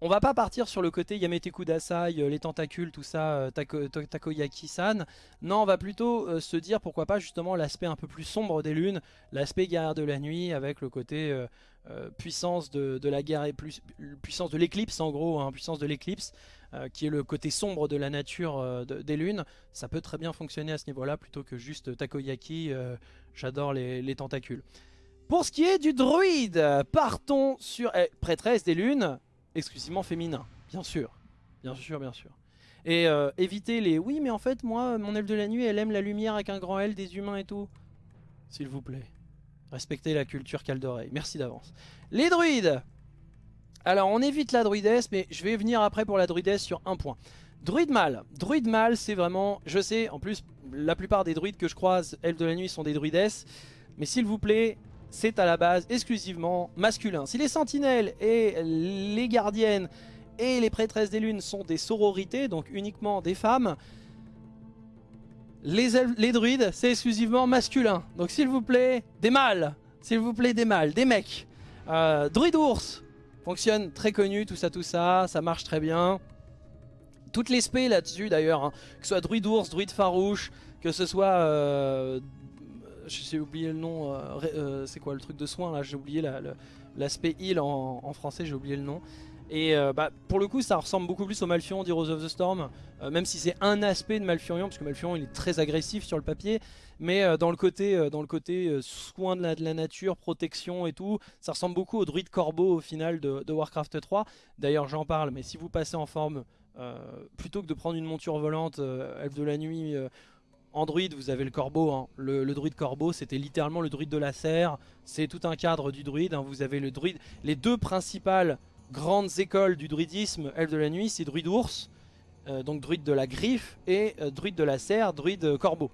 on va pas partir sur le côté Yamete Kudasai, euh, les tentacules, tout ça, euh, tako, Takoyaki-san. Non, on va plutôt euh, se dire pourquoi pas justement l'aspect un peu plus sombre des lunes, l'aspect guerrière de la nuit avec le côté puissance de, la guerre et plus, puissance de l'éclipse en gros, hein, puissance de l'éclipse, qui est le côté sombre de la nature de- des lunes. Ça peut très bien fonctionner à ce niveau-là plutôt que juste Takoyaki. J'adore les, les tentacules. Pour ce qui est du druide, partons sur eh, prêtresse des lunes, exclusivement féminin, bien sûr, bien sûr, bien sûr. Et euh, éviter les oui, mais en fait, moi, mon elfe de la nuit, elle aime la lumière avec un grand L, des humains et tout. S'il vous plaît, respectez la culture Caldoreille. Merci d'avance. Les druides. Alors, on évite la druidesse, mais je vais venir après pour la druidesse sur un point. Druide mâle. Druide mâle, c'est vraiment, je sais, en plus, la plupart des druides que je croise, elfes de la nuit, sont des druidesses. Mais s'il vous plaît, c'est à la base exclusivement masculin. Si les sentinelles et les gardiennes et les prêtresses des lunes sont des sororités, donc uniquement des femmes, les, druides, c'est exclusivement masculin. Donc s'il vous plaît, des mâles, s'il vous plaît, des mâles, des mecs. Euh, druide ours, fonctionne très connu, tout ça, tout ça, ça marche très bien. Toutes les spés là-dessus d'ailleurs, hein, que ce soit druide ours, druide farouche, que ce soit... euh, j'ai oublié le nom, euh, euh, c'est quoi le truc de soin là, j'ai oublié la- l'aspect heal en, français, j'ai oublié le nom. Et euh, bah, pour le coup ça ressemble beaucoup plus au Malfurion d'Heroes of the Storm, même si c'est un aspect de Malfurion, parce que Malfurion il est très agressif sur le papier, mais dans le côté, dans le côté soin de la, la nature, protection et tout, ça ressemble beaucoup au druide corbeau au final de, de Warcraft 3. D'ailleurs j'en parle, mais si vous passez en forme, plutôt que de prendre une monture volante, elfe de la nuit, en druide, vous avez le corbeau. hein. Le, druide corbeau, c'était littéralement le druide de la serre. C'est tout un cadre du druide. hein. Vous avez le druide. Les deux principales grandes écoles du druidisme, elfe de la nuit, c'est druide ours, euh, donc druide de la griffe, et euh, druide de la serre, druide euh, corbeau.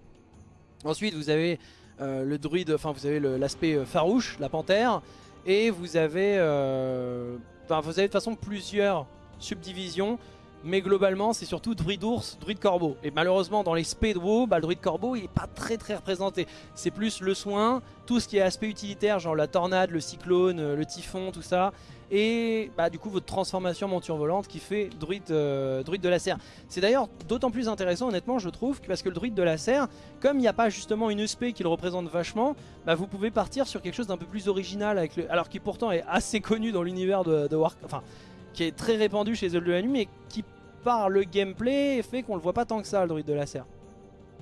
Ensuite, vous avez le druide, enfin vous avez l'aspect farouche, la panthère, et vous avez, vous avez de toute façon plusieurs subdivisions. Mais globalement, c'est surtout druide ours, druide corbeau. Et malheureusement, dans les spés de WoW, bah, le druide corbeau, il est pas très très représenté. C'est plus le soin, tout ce qui est aspect utilitaire, genre la tornade, le cyclone, euh, le typhon, tout ça. Et bah, du coup, votre transformation monture volante qui fait druide, euh, de la serre. C'est d'ailleurs d'autant plus intéressant, honnêtement, je trouve, parce que le druide de la serre, comme il n'y a pas justement une spé qui le représente vachement, bah, vous pouvez partir sur quelque chose d'un peu plus original, avec alors qui pourtant est assez connu dans l'univers de, Warcraft. Qui est très répandu chez Elfes de la Nuit, mais qui par le gameplay fait qu'on le voit pas tant que ça, le druide de la serre.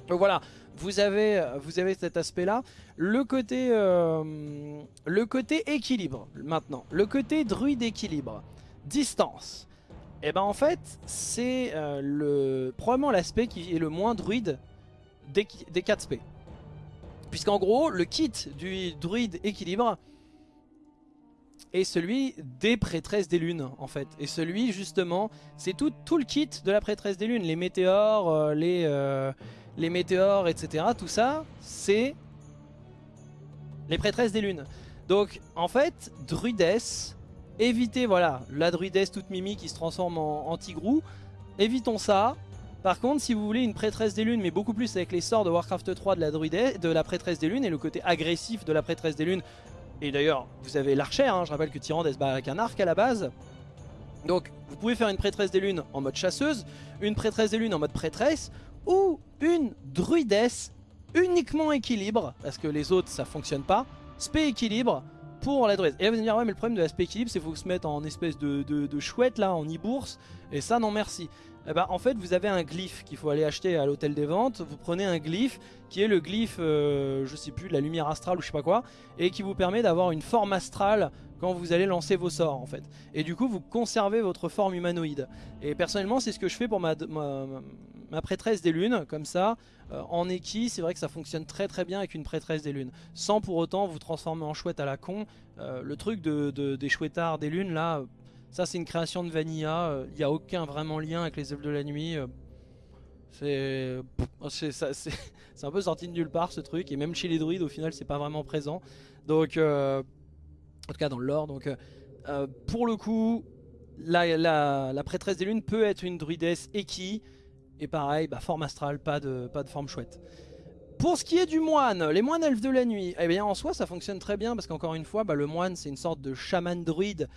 Donc voilà, vous avez, vous avez cet aspect-là. Le côté, euh, le côté équilibre, maintenant. Le côté druide équilibre. Distance. Et ben en fait, c'est euh, le probablement l'aspect qui est le moins druide des, des 4 spé. Puisqu'en gros, le kit du druide équilibre est celui des prêtresses des lunes en fait. Et celui justement, c'est tout, le kit de la prêtresse des lunes, les météores, euh, les, euh, les météores, etc. Tout ça, c'est les prêtresses des lunes. Donc en fait, druidesse, évitez voilà, la druidesse toute mimi qui se transforme en, en tigrou, évitons ça. Par contre, si vous voulez une prêtresse des lunes, mais beaucoup plus avec les sorts de Warcraft 3 de la, druidesse, de la prêtresse des lunes et le côté agressif de la prêtresse des lunes, et d'ailleurs, vous avez l'archère, hein, je rappelle que Tyrande se bat avec un arc à la base. Donc, vous pouvez faire une prêtresse des lunes en mode chasseuse, une prêtresse des lunes en mode prêtresse, ou une druidesse uniquement équilibre, parce que les autres ça fonctionne pas, spé équilibre pour la druidesse. Et là vous allez me dire, ouais, mais le problème de la spé équilibre, c'est qu'il faut se mettre en espèce de chouette là, en e-bourse, et ça, non merci. Eh ben, en fait, vous avez un glyphe qu'il faut aller acheter à l'hôtel des ventes. Vous prenez un glyphe qui est le glyphe, euh, je sais plus, de la lumière astrale ou je sais pas quoi, et qui vous permet d'avoir une forme astrale quand vous allez lancer vos sorts en fait. Et du coup, vous conservez votre forme humanoïde. Et personnellement, c'est ce que je fais pour ma, prêtresse des lunes, comme ça. Euh, en équi, c'est vrai que ça fonctionne très très bien avec une prêtresse des lunes. Sans pour autant vous transformer en chouette à la con. Euh, le truc de, de- des chouettards des lunes, là, ça c'est une création de Vanilla. Il n'y a aucun vraiment lien avec les elfes de la nuit. Euh, c'est c'est un peu sorti de nulle part ce truc. Et même chez les druides, au final, c'est pas vraiment présent. Donc, euh, en tout cas dans le lore. Euh, euh, pour le coup, la, prêtresse des lunes peut être une druidesse Eki Et pareil, bah, forme astrale, pas de, pas de forme chouette. Pour ce qui est du moine, les moines elfes de la nuit, eh bien en soi ça fonctionne très bien parce qu'encore une fois, bah, le moine c'est une sorte de chaman druide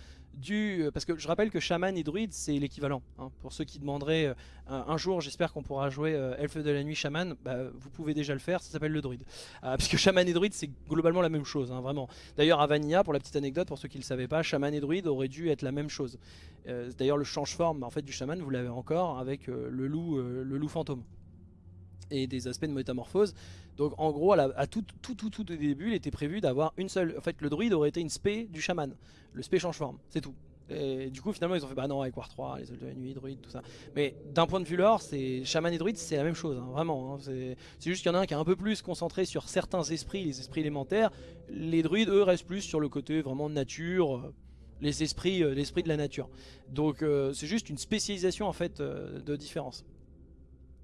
Euh, parce que je rappelle que chaman et druide c'est l'équivalent. Hein. Pour ceux qui demanderaient euh, un, jour, j'espère qu'on pourra jouer euh, elfe de la nuit chaman, bah, vous pouvez déjà le faire, ça s'appelle le druide. parce que chaman et druide c'est globalement la même chose, hein, vraiment. D'ailleurs à Vanilla, pour la petite anecdote, pour ceux qui ne le savaient pas, chaman et druide auraient dû être la même chose. D'ailleurs le change-forme en fait, du chaman, vous l'avez encore avec le, loup, le loup fantôme et des aspects de métamorphose. Donc en gros, à, tout, tout, tout, tout début, il était prévu d'avoir une seule... En fait, le druide aurait été une spé du chaman. Le spé change forme, c'est tout. Et du coup, finalement, ils ont fait bah non, avec War 3, les ailes de la nuit, druide, tout ça. Mais d'un point de vue lore, c'est chaman et druide, c'est la même chose, hein, vraiment. Hein. c'est juste qu'il y en a un qui est un peu plus concentré sur certains esprits, les esprits élémentaires. Les druides, eux, restent plus sur le côté vraiment nature, euh, les esprits, euh, l'esprit de la nature. Donc euh, c'est juste une spécialisation en fait de différence.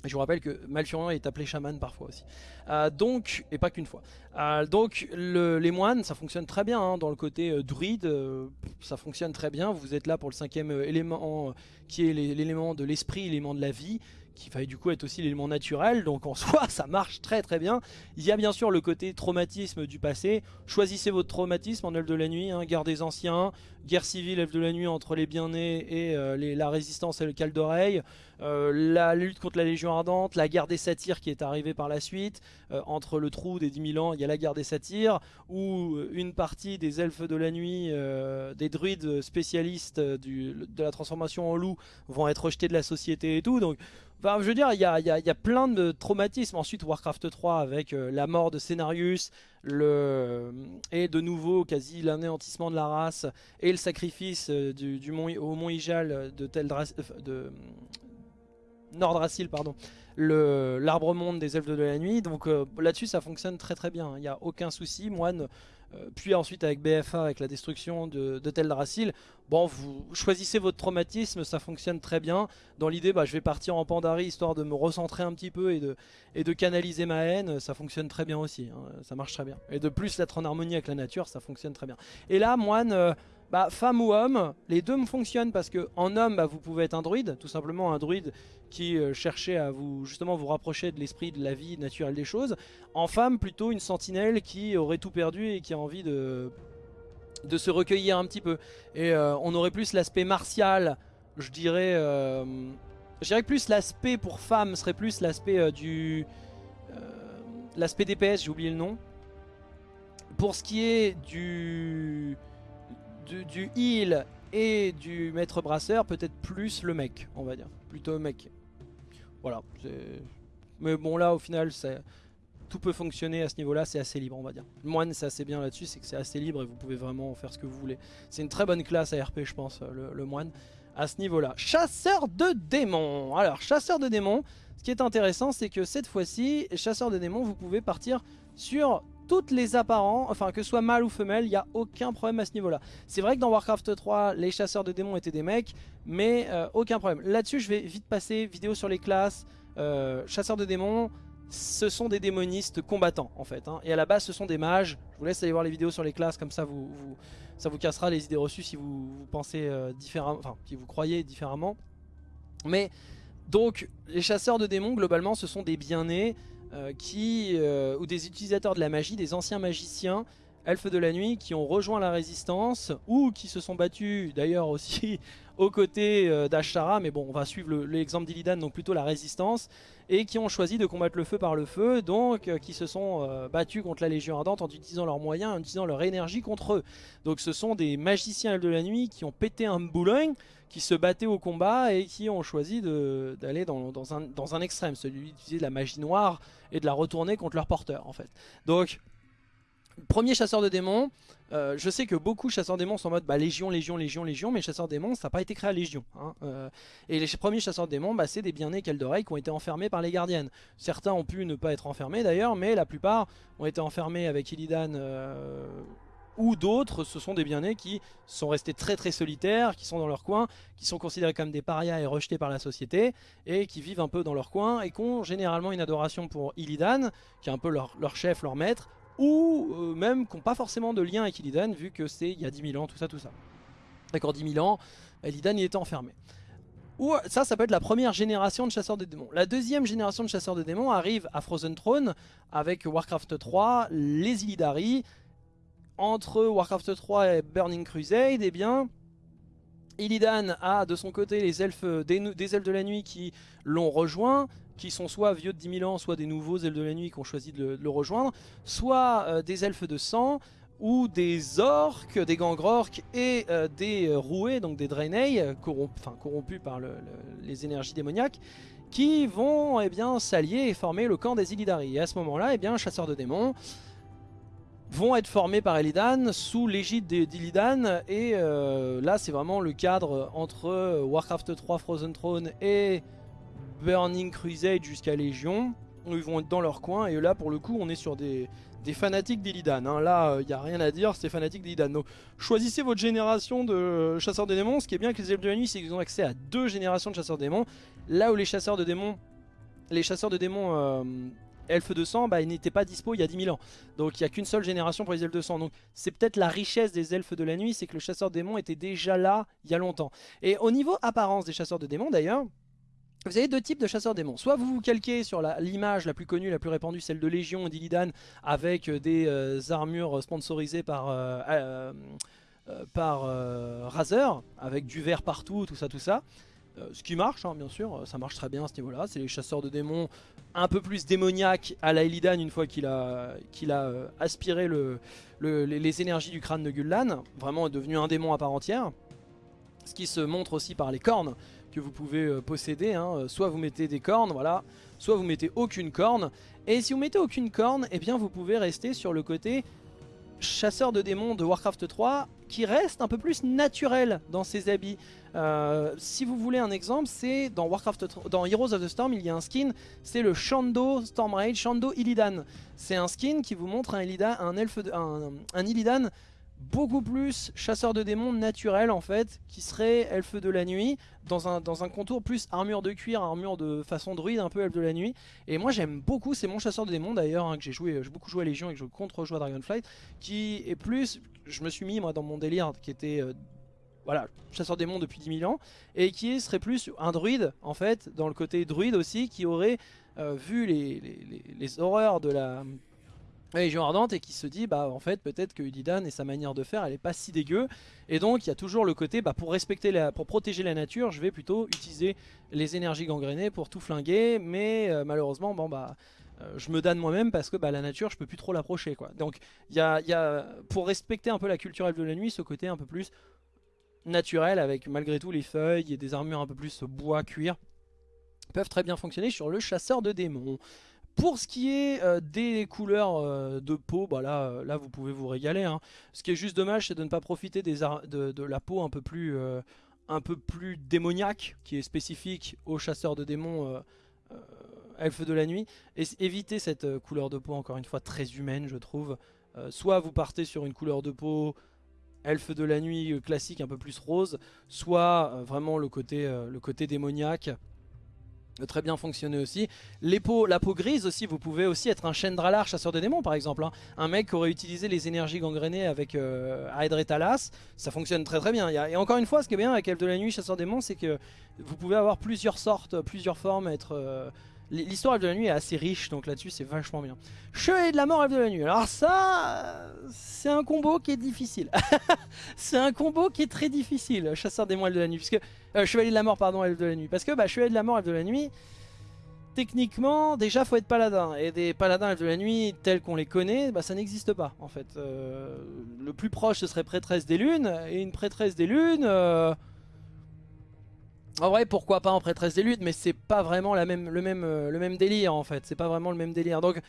Je vous rappelle que Malfurion est appelé chaman parfois aussi. Euh, donc, et pas qu'une fois. Euh, donc les moines, ça fonctionne très bien hein, dans le côté euh, druide, ça fonctionne très bien. Vous êtes là pour le cinquième élément qui est l'élément de l'esprit, l'élément de la vie qui va du coup être aussi l'élément naturel, donc en soi ça marche très très bien. Il y a bien sûr le côté traumatisme du passé, choisissez votre traumatisme en Elfe de la Nuit, hein, guerre des anciens, guerre civile Elfe de la Nuit entre les bien-nés et euh, la résistance et le cal d'oreille, euh, la lutte contre la Légion Ardente, la guerre des satyres qui est arrivée par la suite, euh, entre le trou des 10 000 ans, il y a la guerre des satyres, où une partie des elfes de la nuit, des druides spécialistes de la transformation en loup vont être rejetés de la société et tout, donc je veux dire, il y a, plein de traumatismes. Ensuite, Warcraft 3 avec la mort de Cenarius, le, et de nouveau quasi l'anéantissement de la race, et le sacrifice euh, du, au mont Ijal de, Teldras, euh, de pardon, l'arbre monde des elfes de la nuit. Donc là-dessus, ça fonctionne très très bien. Il n'y a aucun souci. Moine euh, puis ensuite avec BFA, avec la destruction de, de bon, vous choisissez votre traumatisme, ça fonctionne très bien. Dans l'idée, bah, je vais partir en Pandarie histoire de me recentrer un petit peu et de, canaliser ma haine, ça fonctionne très bien aussi, hein. ça marche très bien. Et de plus être en harmonie avec la nature, ça fonctionne très bien. Et là, moine... Bah, femme ou homme, les deux me fonctionnent parce que en homme, bah, vous pouvez être un druide, tout simplement un druide qui euh, cherchait à vous justement vous rapprocher de l'esprit de la vie naturelle des choses. En femme, plutôt une sentinelle qui aurait tout perdu et qui a envie de, de se recueillir un petit peu. Et euh, on aurait plus l'aspect martial, je dirais... Euh, je dirais que plus l'aspect pour femme serait plus l'aspect du... l'aspect DPS, j'ai oublié le nom. Pour ce qui est du du, heal et du maître brasseur, peut-être plus le mec, on va dire. Plutôt mec. Voilà. Mais bon, là, au final, tout peut fonctionner à ce niveau-là, c'est assez libre, on va dire. Le moine, c'est assez bien là-dessus, c'est que c'est assez libre et vous pouvez vraiment faire ce que vous voulez. C'est une très bonne classe à RP, je pense, le, le moine, à ce niveau-là. Chasseur de démons Alors, chasseur de démons, ce qui est intéressant, c'est que cette fois-ci, chasseur de démons, vous pouvez partir sur toutes les apparents, enfin que ce soit mâle ou femelle, il n'y a aucun problème à ce niveau-là. C'est vrai que dans Warcraft 3, les chasseurs de démons étaient des mecs, mais euh, aucun problème. Là-dessus, je vais vite passer, vidéo sur les classes, euh, chasseurs de démons, ce sont des démonistes combattants en fait. Hein. Et à la base, ce sont des mages. Je vous laisse aller voir les vidéos sur les classes, comme ça vous, ça vous cassera les idées reçues si vous, pensez euh, différemment, enfin si vous croyez différemment. Mais donc, les chasseurs de démons, globalement, ce sont des bien-nés qui, euh, ou des utilisateurs de la magie, des anciens magiciens, elfes de la nuit, qui ont rejoint la résistance, ou qui se sont battus d'ailleurs aussi aux côtés euh, d'Ashara, mais bon, on va suivre l'exemple d'Illidan, donc plutôt la résistance, et qui ont choisi de combattre le feu par le feu, donc qui se sont battus contre la Légion Ardente en utilisant leurs moyens, en utilisant leur énergie contre eux. Donc ce sont des magiciens elfes de la nuit qui ont pété un boulogne, qui se battaient au combat et qui ont choisi d'aller dans, un, dans un extrême, celui d'utiliser de la magie noire et de la retourner contre leur porteur en fait. Donc, premier chasseur de démons, euh, je sais que beaucoup chasseurs de démons sont en mode bah, Légion, Légion, Légion, Légion, mais chasseurs de démons, ça n'a pas été créé à Légion. Hein. Euh, et les premiers chasseurs de démons, bah, c'est des bien-nés d'oreilles qui ont été enfermés par les gardiennes. Certains ont pu ne pas être enfermés d'ailleurs, mais la plupart ont été enfermés avec Illidan euh, ou d'autres, ce sont des bien-nés qui sont restés très très solitaires, qui sont dans leur coin, qui sont considérés comme des parias et rejetés par la société, et qui vivent un peu dans leur coin, et qui ont généralement une adoration pour Illidan, qui est un peu leur, chef, leur maître, ou euh, même qui n'ont pas forcément de lien avec Illidan, vu que c'est il y a 10 000 ans, tout ça, tout ça. D'accord, 10 000 ans, Illidan il était enfermé. Ou ça, ça peut être la première génération de chasseurs de démons. La deuxième génération de chasseurs de démons arrive à Frozen Throne avec Warcraft 3, les Illidari. Entre Warcraft 3 et Burning Crusade, eh bien, Illidan a de son côté les elfes, des, des elfes de la nuit qui l'ont rejoint, qui sont soit vieux de 10 000 ans, soit des nouveaux elfes de la nuit qui ont choisi de le, rejoindre, soit euh, des elfes de sang, ou des orques, des gangrorques et euh, des euh, roués, donc des draenei, corrompus par les énergies démoniaques, qui vont eh s'allier et former le camp des Illidari. Et à ce moment-là, eh bien, chasseurs de démons vont être formés par Illidan sous l'égide d'Illidan et euh, là c'est vraiment le cadre entre Warcraft 3 Frozen Throne et Burning Crusade jusqu'à Légion où ils vont être dans leur coin et là pour le coup on est sur des, des fanatiques d'Illidan. Hein. Là, il euh, n'y a rien à dire, c'est fanatiques d'Illidan. Donc, choisissez votre génération de chasseurs de démons. Ce qui est bien avec les elfes de la nuit, c'est qu'ils ont accès à deux générations de chasseurs de démons. Là où les chasseurs de démons, les chasseurs de démons euh, elfes de sang, bah, ils n'étaient pas dispo il y a 10 000 ans. Donc, il n'y a qu'une seule génération pour les elfes de sang. Donc, c'est peut-être la richesse des elfes de la nuit, c'est que le chasseur de démons était déjà là il y a longtemps. Et au niveau apparence des chasseurs de démons, d'ailleurs, vous avez deux types de chasseurs démons. Soit vous vous calquez sur l'image la, plus connue, la plus répandue, celle de Légion et d'Illidan, avec euh, des euh, armures sponsorisées par, euh, par Razer, avec du verre partout, tout ça, tout ça. Ce qui marche, hein, bien sûr, ça marche très bien à ce niveau-là. C'est les chasseurs de démons un peu plus démoniaques à la Illidan une fois qu'il a, a aspiré le, les énergies du crâne de Gul'dan. Vraiment est devenu un démon à part entière. Ce qui se montre aussi par les cornes que vous pouvez euh, posséder. Hein. Soit vous mettez des cornes, voilà, soit vous mettez aucune corne. Et si vous mettez aucune corne, eh bien vous pouvez rester sur le côté chasseur de démons de Warcraft 3 qui reste un peu plus naturel dans ses habits. Euh, si vous voulez un exemple, c'est dans Warcraft dans Heroes of the Storm, il y a un skin, c'est le Shando Stormrage, Shando Illidan. C'est un skin qui vous montre un Illidan, un elfe, un, un Illidan beaucoup plus chasseur de démons naturel en fait, qui serait elfe de la nuit, dans un, contour plus armure de cuir, armure de façon druide, un peu elfe de la nuit. Et moi j'aime beaucoup, c'est mon chasseur de démons d'ailleurs, hein, que j'ai joué, j'ai beaucoup joué à Légion et que je contre-joue à Dragonflight, qui est plus, je me suis mis moi dans mon délire, qui était... Euh, voilà, chasseur de démons depuis 10 000 ans, et qui serait plus un druide, en fait, dans le côté druide aussi, qui aurait euh, vu les, les horreurs de la, Légion Ardente et qui se dit bah en fait peut-être que Illidan et sa manière de faire elle est pas si dégueu. Et donc il y a toujours le côté bah pour respecter la, pour protéger la nature je vais plutôt utiliser les énergies gangrénées pour tout flinguer. Mais euh, malheureusement bon bah euh, je me donne moi-même parce que bah, la nature je peux plus trop l'approcher quoi. Donc il y a, y a, pour respecter un peu la culture de la nuit ce côté un peu plus naturel avec malgré tout les feuilles et des armures un peu plus bois cuir peuvent très bien fonctionner sur le chasseur de démons pour ce qui est euh, des couleurs euh, de peau, bah là, euh, là vous pouvez vous régaler. Hein. Ce qui est juste dommage, c'est de ne pas profiter de, la peau un peu plus, démoniaque, qui est spécifique aux chasseurs de démons elfes de la nuit. Et éviter cette couleur de peau, encore une fois, très humaine, je trouve. soit vous partez sur une couleur de peau elfe de la nuit classique, un peu plus rose, soit vraiment le côté démoniaque très bien fonctionner aussi. La peau grise aussi, vous pouvez aussi être un Chendralar chasseur de démons par exemple. Hein. Un mec qui aurait utilisé les énergies gangrénées avec euh, et Talas, ça fonctionne très très bien. Et encore une fois, ce qui est bien avec Elf de la Nuit chasseur de démons, c'est que vous pouvez avoir plusieurs sortes, plusieurs formes, être... Euh, L'histoire de la nuit est assez riche, donc là-dessus c'est vachement bien. Chevalier de la mort, Elf de la nuit. Alors ça, c'est un combo qui est difficile. c'est un combo qui est très difficile, chasseur des moelles de la nuit. Puisque, euh, Chevalier de la mort, pardon, Elf de la nuit. Parce que bah, Chevalier de la mort, Elf de la nuit, techniquement, déjà faut être paladin. Et des paladins Elf de la nuit tels qu'on les connaît, bah, ça n'existe pas en fait. Euh, le plus proche ce serait prêtresse des lunes. Et une prêtresse des lunes... Euh, en vrai, pourquoi pas en prêtresse des luttes, mais c'est pas vraiment euh, le même délire en fait. C'est pas vraiment le même délire. Donc,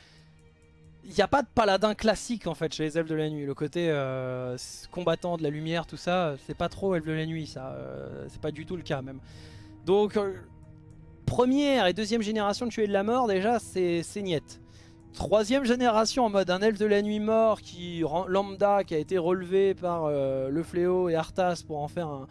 il n'y a pas de paladin classique en fait chez les elfes de la nuit. Le côté euh, combattant de la lumière, tout ça, c'est pas trop elfes de la nuit, ça. Euh, c'est pas du tout le cas même. Donc, première et deuxième génération de tuer de la mort, déjà, c'est niette. Troisième génération en mode un elfe de la nuit mort qui lambda qui a été relevé par le fléau et Arthas pour en faire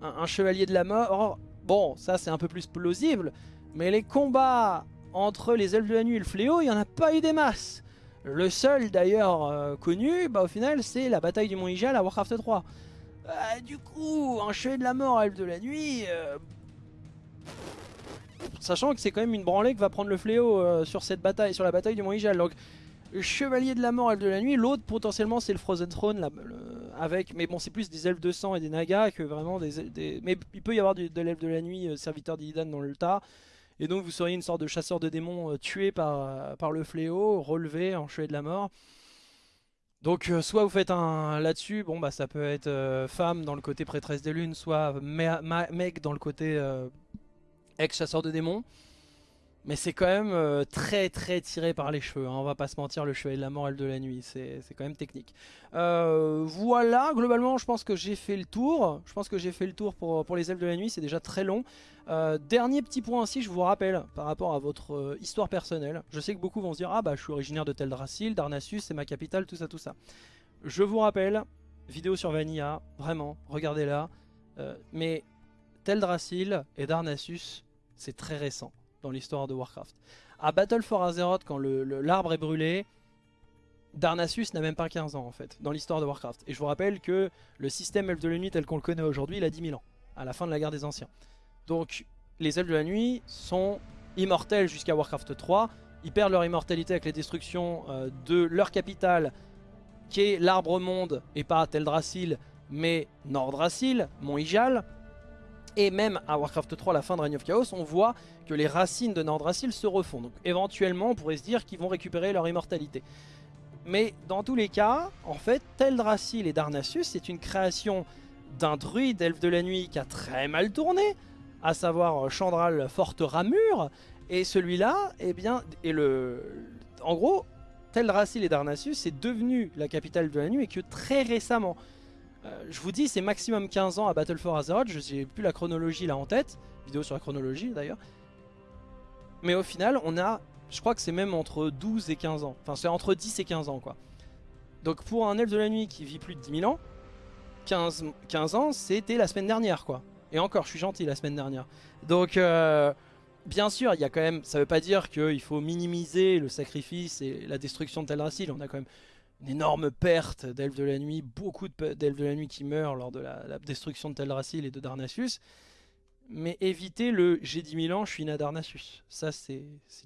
un chevalier de la mort Bon, ça c'est un peu plus plausible, mais les combats entre les elfes de la nuit et le fléau, il n'y en a pas eu des masses. Le seul d'ailleurs euh, connu, bah, au final, c'est la bataille du Mont Ijal à Warcraft 3. Euh, du coup, un chevalier de la mort, elfe de la nuit, euh, Sachant que c'est quand même une branlée que va prendre le fléau sur cette bataille, sur la bataille du Mont Ijal. Chevalier de la Mort, Elfe de la Nuit. L'autre potentiellement c'est le Frozen Throne avec, mais bon c'est plus des elfes de sang et des nagas que vraiment des, mais il peut y avoir de l'elfe de la nuit, euh, serviteur d'Illidan dans le tas. Et donc vous seriez une sorte de chasseur de démons euh, tué par, par le fléau, relevé en chevalier de la mort. Donc soit vous faites un là-dessus, bon bah ça peut être femme dans le côté prêtresse des lunes, soit mec dans le côté ex-chasseur de démons. Mais c'est quand même euh, très très tiré par les cheveux, hein. on va pas se mentir, le chevalier de la morale de la nuit, c'est quand même technique. Euh, voilà, globalement je pense que j'ai fait le tour, je pense que j'ai fait le tour pour, les elfes de la nuit, c'est déjà très long. Euh, dernier petit point aussi, je vous rappelle, par rapport à votre histoire personnelle, je sais que beaucoup vont se dire « Ah bah je suis originaire de Teldrassil, Darnassus c'est ma capitale, tout ça tout ça ». Je vous rappelle, vidéo sur Vanilla, vraiment, regardez-la, mais Teldrassil et Darnassus, c'est très récent dans l'histoire de Warcraft. À Battle for Azeroth, quand l'arbre est brûlé, Darnassus n'a même pas 15 ans en fait, dans l'histoire de Warcraft. Et je vous rappelle que le système Elfe de la Nuit tel qu'on le connaît aujourd'hui, il a 10 000 ans, à la fin de la guerre des Anciens. Donc les Elfes de la Nuit sont immortels jusqu'à Warcraft 3, ils perdent leur immortalité avec les destructions euh, de leur capitale, qui est l'arbre monde, et pas Teldrassil, mais Nordrassil, Mont Ijal. Et même à Warcraft 3, à la fin de Reign of Chaos, on voit que les racines de Nordrassil se refont. Donc éventuellement, on pourrait se dire qu'ils vont récupérer leur immortalité. Mais dans tous les cas, en fait, Teldrassil et Darnassus, c'est une création d'un druide elfe de la nuit qui a très mal tourné, à savoir Chandral Forte Ramure. Et celui-là, eh bien, et le, en gros, Teldrassil et Darnassus, c'est devenu la capitale de la nuit et que très récemment. Euh, je vous dis, c'est maximum 15 ans à Battle for Azeroth. Je n'ai plus la chronologie là en tête. Vidéo sur la chronologie d'ailleurs. Mais au final, on a, je crois que c'est même entre 12 et 15 ans. Enfin, c'est entre 10 et 15 ans quoi. Donc pour un elfe de la nuit qui vit plus de 10 000 ans, 15, 15 ans, c'était la semaine dernière quoi. Et encore, je suis gentil la semaine dernière. Donc, euh, bien sûr, il y a quand même, ça veut pas dire qu'il faut minimiser le sacrifice et la destruction de Teldrassil. On a quand même une énorme perte d'elfes de la nuit, beaucoup d'elfes de la nuit qui meurent lors de la, destruction de Teldrassil et de Darnassus. Mais éviter le « j'ai 10 000 ans, je suis né à Darnassus ». Ça, c'est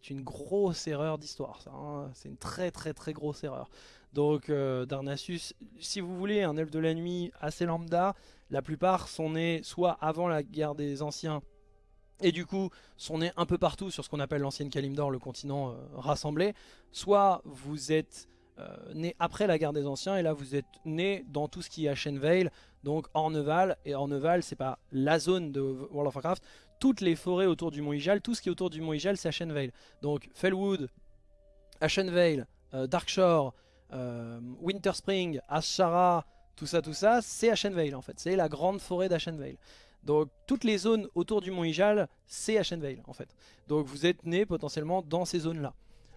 une grosse erreur d'histoire. Hein. C'est une très très très grosse erreur. Donc euh, Darnassus, si vous voulez un elfe de la nuit assez lambda, la plupart sont nés soit avant la guerre des anciens, et du coup sont nés un peu partout sur ce qu'on appelle l'ancienne Kalimdor, le continent euh, rassemblé, soit vous êtes né après la guerre des anciens et là vous êtes né dans tout ce qui est Ashenvale donc Orneval et Orneval c'est pas la zone de World of Warcraft toutes les forêts autour du Mont Ijal tout ce qui est autour du Mont Ijal c'est Ashenvale donc Fellwood Ashenvale euh, Darkshore euh, Winterspring Ashara tout ça tout ça c'est Ashenvale en fait. C'est la grande forêt d'Ashenvale donc toutes les zones autour du Mont Ijal c'est Ashenvale en fait. Donc vous êtes né potentiellement dans ces zones là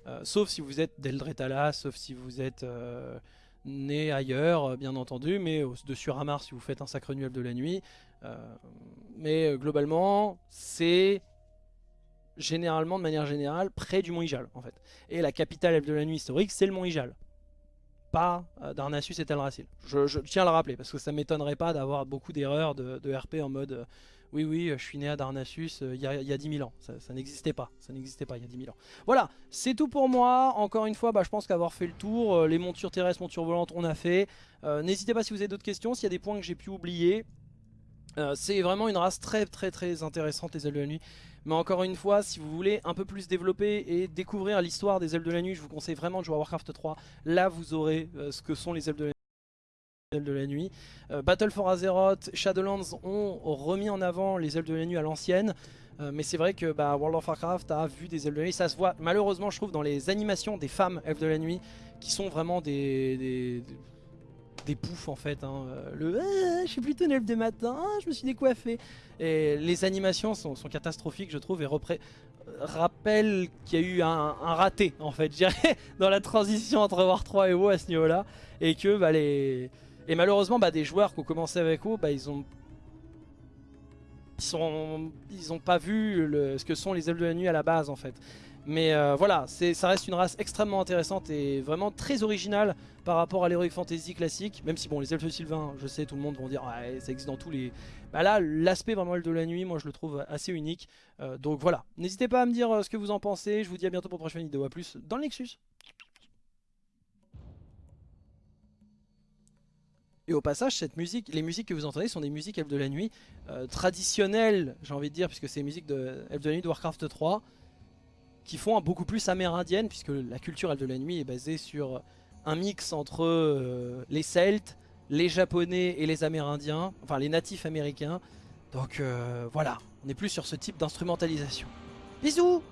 euh, sauf si vous êtes d'Eldretala, sauf si vous êtes euh, né ailleurs, bien entendu, mais de Suramar si vous faites un sacre annuel de la nuit. Euh, mais globalement, c'est généralement, de manière générale, près du Mont Ijal, en fait. Et la capitale de la nuit historique, c'est le Mont Ijal. Pas Darnassus et Teldrassil. Je, tiens à le rappeler, parce que ça m'étonnerait pas d'avoir beaucoup d'erreurs de, de, RP en mode oui, oui, je suis né à Darnassus euh, il y, a, 10 000 ans. Ça, n'existait pas. Ça n'existait pas il y a 10 000 ans. Voilà, c'est tout pour moi. Encore une fois, bah, je pense qu'avoir fait le tour, euh, les montures terrestres, montures volantes, on a fait. Euh, n'hésitez pas si vous avez d'autres questions, s'il y a des points que j'ai pu oublier. c'est vraiment une race très très très intéressante les ailes de la nuit. Mais encore une fois, si vous voulez un peu plus développer et découvrir l'histoire des ailes de la nuit, je vous conseille vraiment de jouer à Warcraft 3. Là, vous aurez ce que sont les ailes de la nuit de la nuit. Euh, Battle for Azeroth, Shadowlands ont remis en avant les ailes de la nuit à l'ancienne. Euh, mais c'est vrai que bah, World of Warcraft a vu des ailes de la nuit. Ça se voit malheureusement je trouve dans les animations des femmes elfes de la nuit qui sont vraiment des, des, poufs en fait. Hein. Euh, le ah, je suis plutôt une elfe de matin, ah, je me suis décoiffé. Et les animations sont, catastrophiques je trouve et rappellent qu'il y a eu un, raté en fait je dirais dans la transition entre War 3 et WoW à ce niveau là. Et que bah, les et malheureusement, bah, des joueurs qui ont commencé avec WoW, bah, ils ont ils sont, ils ont pas vu le, ce que sont les elfes de la nuit à la base en fait. Mais euh, voilà, ça reste une race extrêmement intéressante et vraiment très originale par rapport à l'Heroic Fantasy classique. Même si bon, les elfes sylvains, je sais, tout le monde vont dire ouais, ça existe dans tous les. Bah là, l'aspect vraiment de la nuit, moi je le trouve assez unique. Euh, donc voilà, n'hésitez pas à me dire euh, ce que vous en pensez. Je vous dis à bientôt pour une prochaine vidéo. A plus dans le Nexus. Et au passage, cette musique, les musiques que vous entendez sont des musiques Elfes de la Nuit traditionnelles, j'ai envie de dire, puisque c'est les musiques de Elfes de la Nuit de Warcraft 3 qui font beaucoup plus amérindienne, puisque la culture de la nuit est basée sur un mix entre euh, les Celtes, les Japonais et les Amérindiens, enfin les natifs américains. Donc euh, voilà, on est plus sur ce type d'instrumentalisation. Bisous